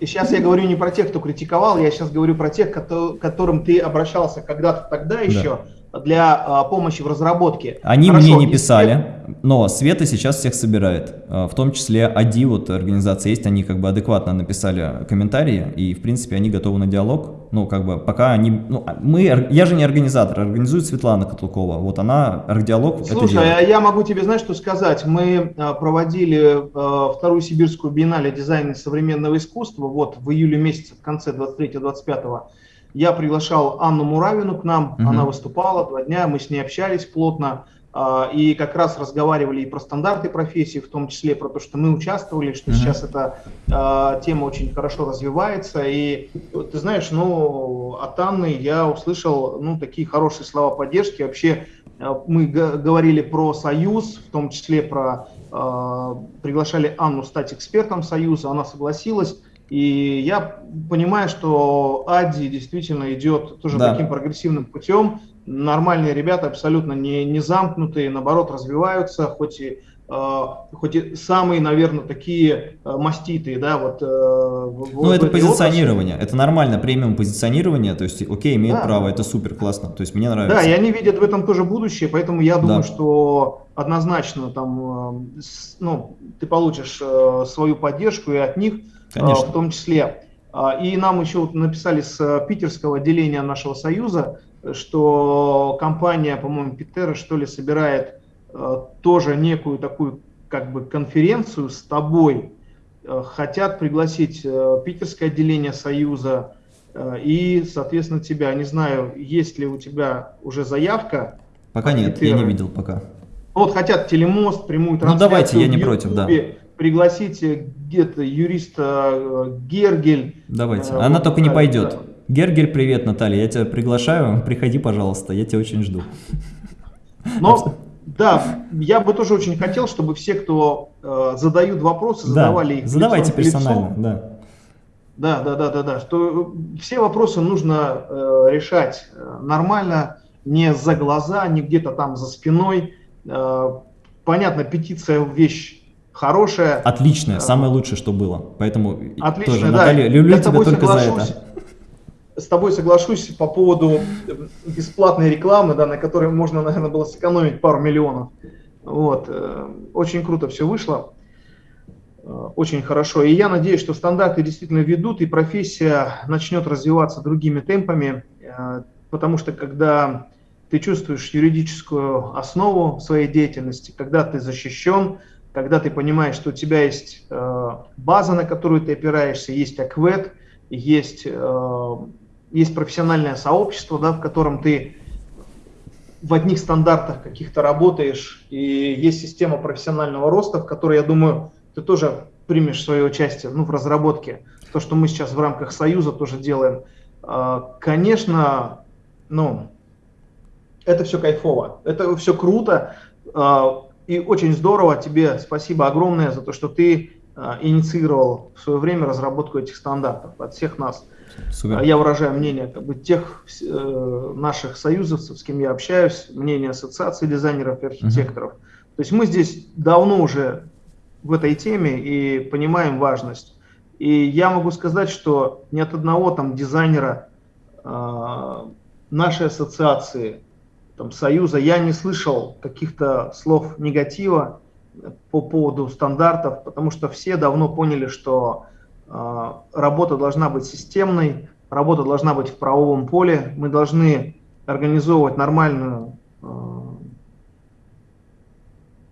Сейчас я говорю не про тех, кто критиковал, я сейчас говорю про тех, к которым ты обращался когда-то тогда еще, да для а, помощи в разработке. Они Хорошо, мне не писали, но Света сейчас всех собирает. А, в том числе АДИ, вот организация есть, они как бы адекватно написали комментарии, и в принципе они готовы на диалог. Ну, как бы пока они... Ну, а, мы, я же не организатор, организует Светлана Котлукова. Вот она, диалог Слушай, делает. я могу тебе, знаешь, что сказать? Мы проводили вторую сибирскую биеннале дизайна современного искусства вот в июле месяце, в конце 23-25 я приглашал Анну Муравину к нам, угу. она выступала два дня, мы с ней общались плотно, а, и как раз разговаривали и про стандарты профессии, в том числе про то, что мы участвовали, что uh сейчас эта э, тема очень хорошо развивается. И ты знаешь, ну, от Анны я услышал ну, такие хорошие слова поддержки. Вообще э, мы говорили про союз, в том числе про э, приглашали Анну стать экспертом союза, она согласилась. И я понимаю, что Ади действительно идет тоже да. таким прогрессивным путем. Нормальные ребята, абсолютно не, не замкнутые, наоборот, развиваются, хоть и Uh, хоть и самые, наверное, такие uh, маститые, да, вот. Uh, ну, это позиционирование, области. это нормально, премиум позиционирование, то есть, окей, имеет да. право, это супер классно, то есть мне нравится. Да, и они видят в этом тоже будущее, поэтому я думаю, да. что однозначно там, ну, ты получишь свою поддержку и от них, Конечно. в том числе. А, и нам еще написали с э, питерского отделения нашего союза, что компания, по-моему, Питера, что ли, собирает э, тоже некую такую как бы конференцию с тобой. Э, хотят пригласить питерское отделение союза и, соответственно, тебя. Не знаю, есть ли у тебя уже заявка. Пока нет, Питера. я не видел пока. Вот хотят телемост, прямую трансляцию. Ну давайте, я не против, да пригласите где-то юриста э, Гергель. Давайте, э, она вот, только не пойдет. Да. Гергель, привет, Наталья, я тебя приглашаю, приходи, пожалуйста, я тебя очень жду. Но, да, я бы тоже очень хотел, чтобы все, кто э, задают вопросы, задавали да, их задавайте персонально, лицом. да. Да, да, да, да, да, что все вопросы нужно э, решать э, нормально, не за глаза, не где-то там за спиной. Э, понятно, петиция вещь хорошая. Отличная, самое лучшее, что было. Поэтому Отлично, тоже, да. Наталья, люблю тебя только за это. С тобой соглашусь по поводу бесплатной рекламы, да, на которой можно, наверное, было сэкономить пару миллионов. Вот. Э, очень круто все вышло. Э, очень хорошо. И я надеюсь, что стандарты действительно ведут, и профессия начнет развиваться другими темпами, э, потому что когда ты чувствуешь юридическую основу своей деятельности, когда ты защищен, когда ты понимаешь, что у тебя есть э, база, на которую ты опираешься, есть аквет, есть, э, есть профессиональное сообщество, да, в котором ты в одних стандартах каких-то работаешь, и есть система профессионального роста, в которой, я думаю, ты тоже примешь свое участие ну, в разработке. То, что мы сейчас в рамках Союза тоже делаем. Э, конечно, ну, это все кайфово, это все круто. И очень здорово, тебе спасибо огромное за то, что ты э, инициировал в свое время разработку этих стандартов от всех нас. Супер. Я выражаю мнение как бы, тех э, наших союзовцев, с кем я общаюсь, мнение ассоциации дизайнеров и архитекторов. -huh. То есть мы здесь давно уже в этой теме и понимаем важность. И я могу сказать, что ни от одного там дизайнера э, нашей ассоциации там, Союза, я не слышал каких-то слов негатива по поводу стандартов, потому что все давно поняли, что э, работа должна быть системной, работа должна быть в правовом поле, мы должны организовывать нормальную, э,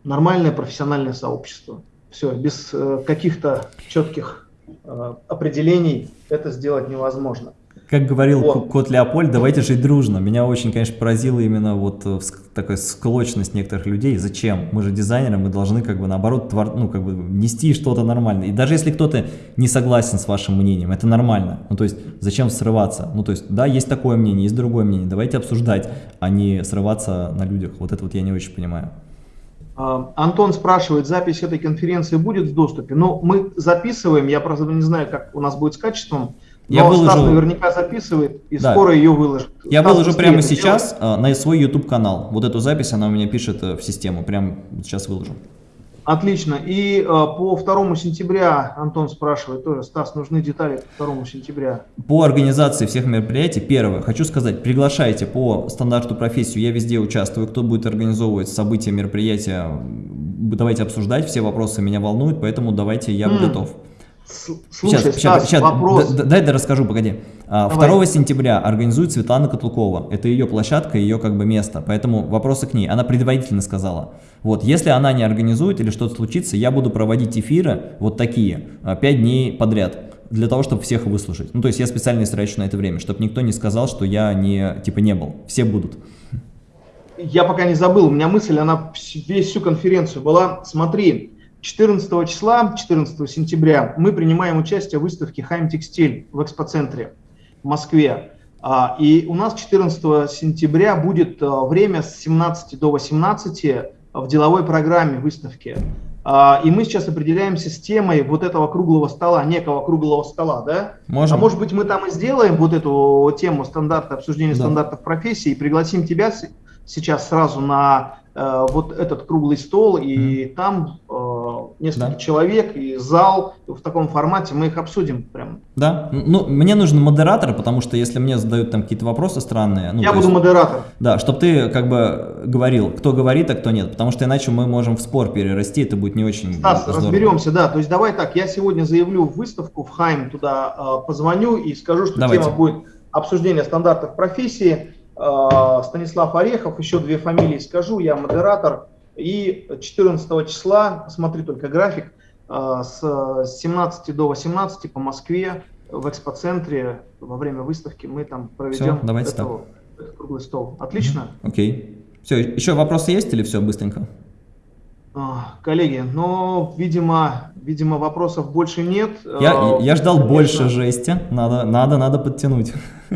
нормальное профессиональное сообщество. Все, без э, каких-то четких э, определений это сделать невозможно. Как говорил вот. кот Леопольд, давайте жить дружно. Меня очень, конечно, поразило именно вот э, такая склочность некоторых людей. Зачем? Мы же дизайнеры, мы должны как бы наоборот твор, ну, как бы нести что-то нормальное. И даже если кто-то не согласен с вашим мнением, это нормально. Ну то есть зачем срываться? Ну то есть да, есть такое мнение, есть другое мнение. Давайте обсуждать, а не срываться на людях. Вот это вот я не очень понимаю. А, Антон спрашивает, запись этой конференции будет в доступе? Ну, мы записываем, я просто не знаю, как у нас будет с качеством. Я Но выложу... Стас наверняка записывает и да. скоро ее выложит. Я Стас выложу прямо сейчас делать. на свой YouTube канал. Вот эту запись она у меня пишет э, в систему. Прямо сейчас выложу. Отлично. И э, по 2 сентября Антон спрашивает тоже, Стас, нужны детали по 2 сентября. По организации всех мероприятий, первое, хочу сказать, приглашайте по стандарту профессию, я везде участвую, кто будет организовывать события, мероприятия, давайте обсуждать, все вопросы меня волнуют, поэтому давайте, я mm. готов. Слушай, сейчас, Стас, сейчас, вопрос. Дай я расскажу, погоди. А, Давай. 2 сентября организует Светлана Котлукова. Это ее площадка, ее как бы место. Поэтому вопросы к ней. Она предварительно сказала. Вот, если она не организует или что-то случится, я буду проводить эфиры вот такие, 5 а, дней подряд для того, чтобы всех выслушать. Ну, то есть я специально истрачу на это время, чтобы никто не сказал, что я не, типа, не был. Все будут. Я пока не забыл, у меня мысль, она весь всю конференцию была. Смотри, 14 числа, 14 сентября, мы принимаем участие в выставке Хайм Текстиль в экспоцентре в Москве. А, и у нас 14 сентября будет а, время с 17 до 18 в деловой программе выставки. А, и мы сейчас определяемся с темой вот этого круглого стола, некого круглого стола, да? Можем. А может быть мы там и сделаем вот эту тему стандарта, обсуждения да. стандартов профессии и пригласим тебя сейчас сразу на э, вот этот круглый стол, и mm. там э, несколько да. человек, и зал в таком формате, мы их обсудим прям. Да, ну, мне нужен модератор, потому что если мне задают там какие-то вопросы странные... Ну, Я буду есть, модератор. Да, чтобы ты как бы говорил, кто говорит, а кто нет, потому что иначе мы можем в спор перерасти, это будет не очень Стас, здорово. разберемся, да, то есть давай так, я сегодня заявлю в выставку в Хайм, туда э, позвоню и скажу, что Давайте. тема будет обсуждение стандартов профессии, Э, Станислав Орехов, еще две фамилии скажу, я модератор. И 14 числа, смотри только график, э, с 17 до 18 по Москве в экспоцентре во время выставки мы там проведем все, давайте эту, этот круглый стол. Отлично? Окей. Okay. Все, еще вопросы есть или все быстренько? А, коллеги, ну, видимо, видимо, вопросов больше нет. Я, я ждал Конечно. больше жести, надо, надо, надо подтянуть.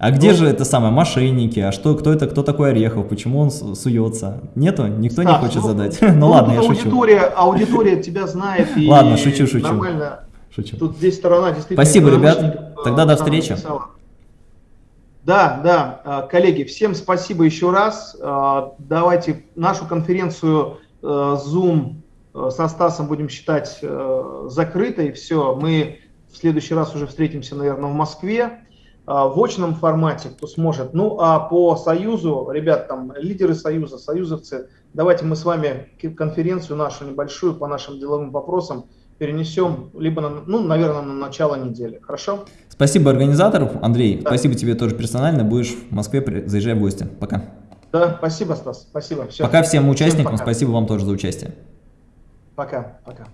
А где ну, же это самое, мошенники, а что, кто это, кто такой Орехов, почему он суется? Нету? Никто Стас, не хочет ну, задать? ну, ну ладно, я шучу. Аудитория тебя знает и Ладно, шучу, шучу. Нормально. Шучу. Тут здесь сторона действительно... Спасибо, ребят. Тогда до встречи. Да, да, а, коллеги, всем спасибо еще раз. А, давайте нашу конференцию а, Zoom со Стасом будем считать закрытой. Все, мы в следующий раз уже встретимся, наверное, в Москве. А, в очном формате, кто сможет. Ну, а по Союзу, ребят, там, лидеры Союза, союзовцы, давайте мы с вами конференцию нашу небольшую по нашим деловым вопросам перенесем, либо, на, ну, наверное, на начало недели. Хорошо? Спасибо организатору, Андрей. Да. Спасибо тебе тоже персонально. Будешь в Москве, заезжай в гости. Пока. Да, спасибо, Стас, спасибо. Все. Пока всем участникам, всем пока. спасибо вам тоже за участие. Пока, пока.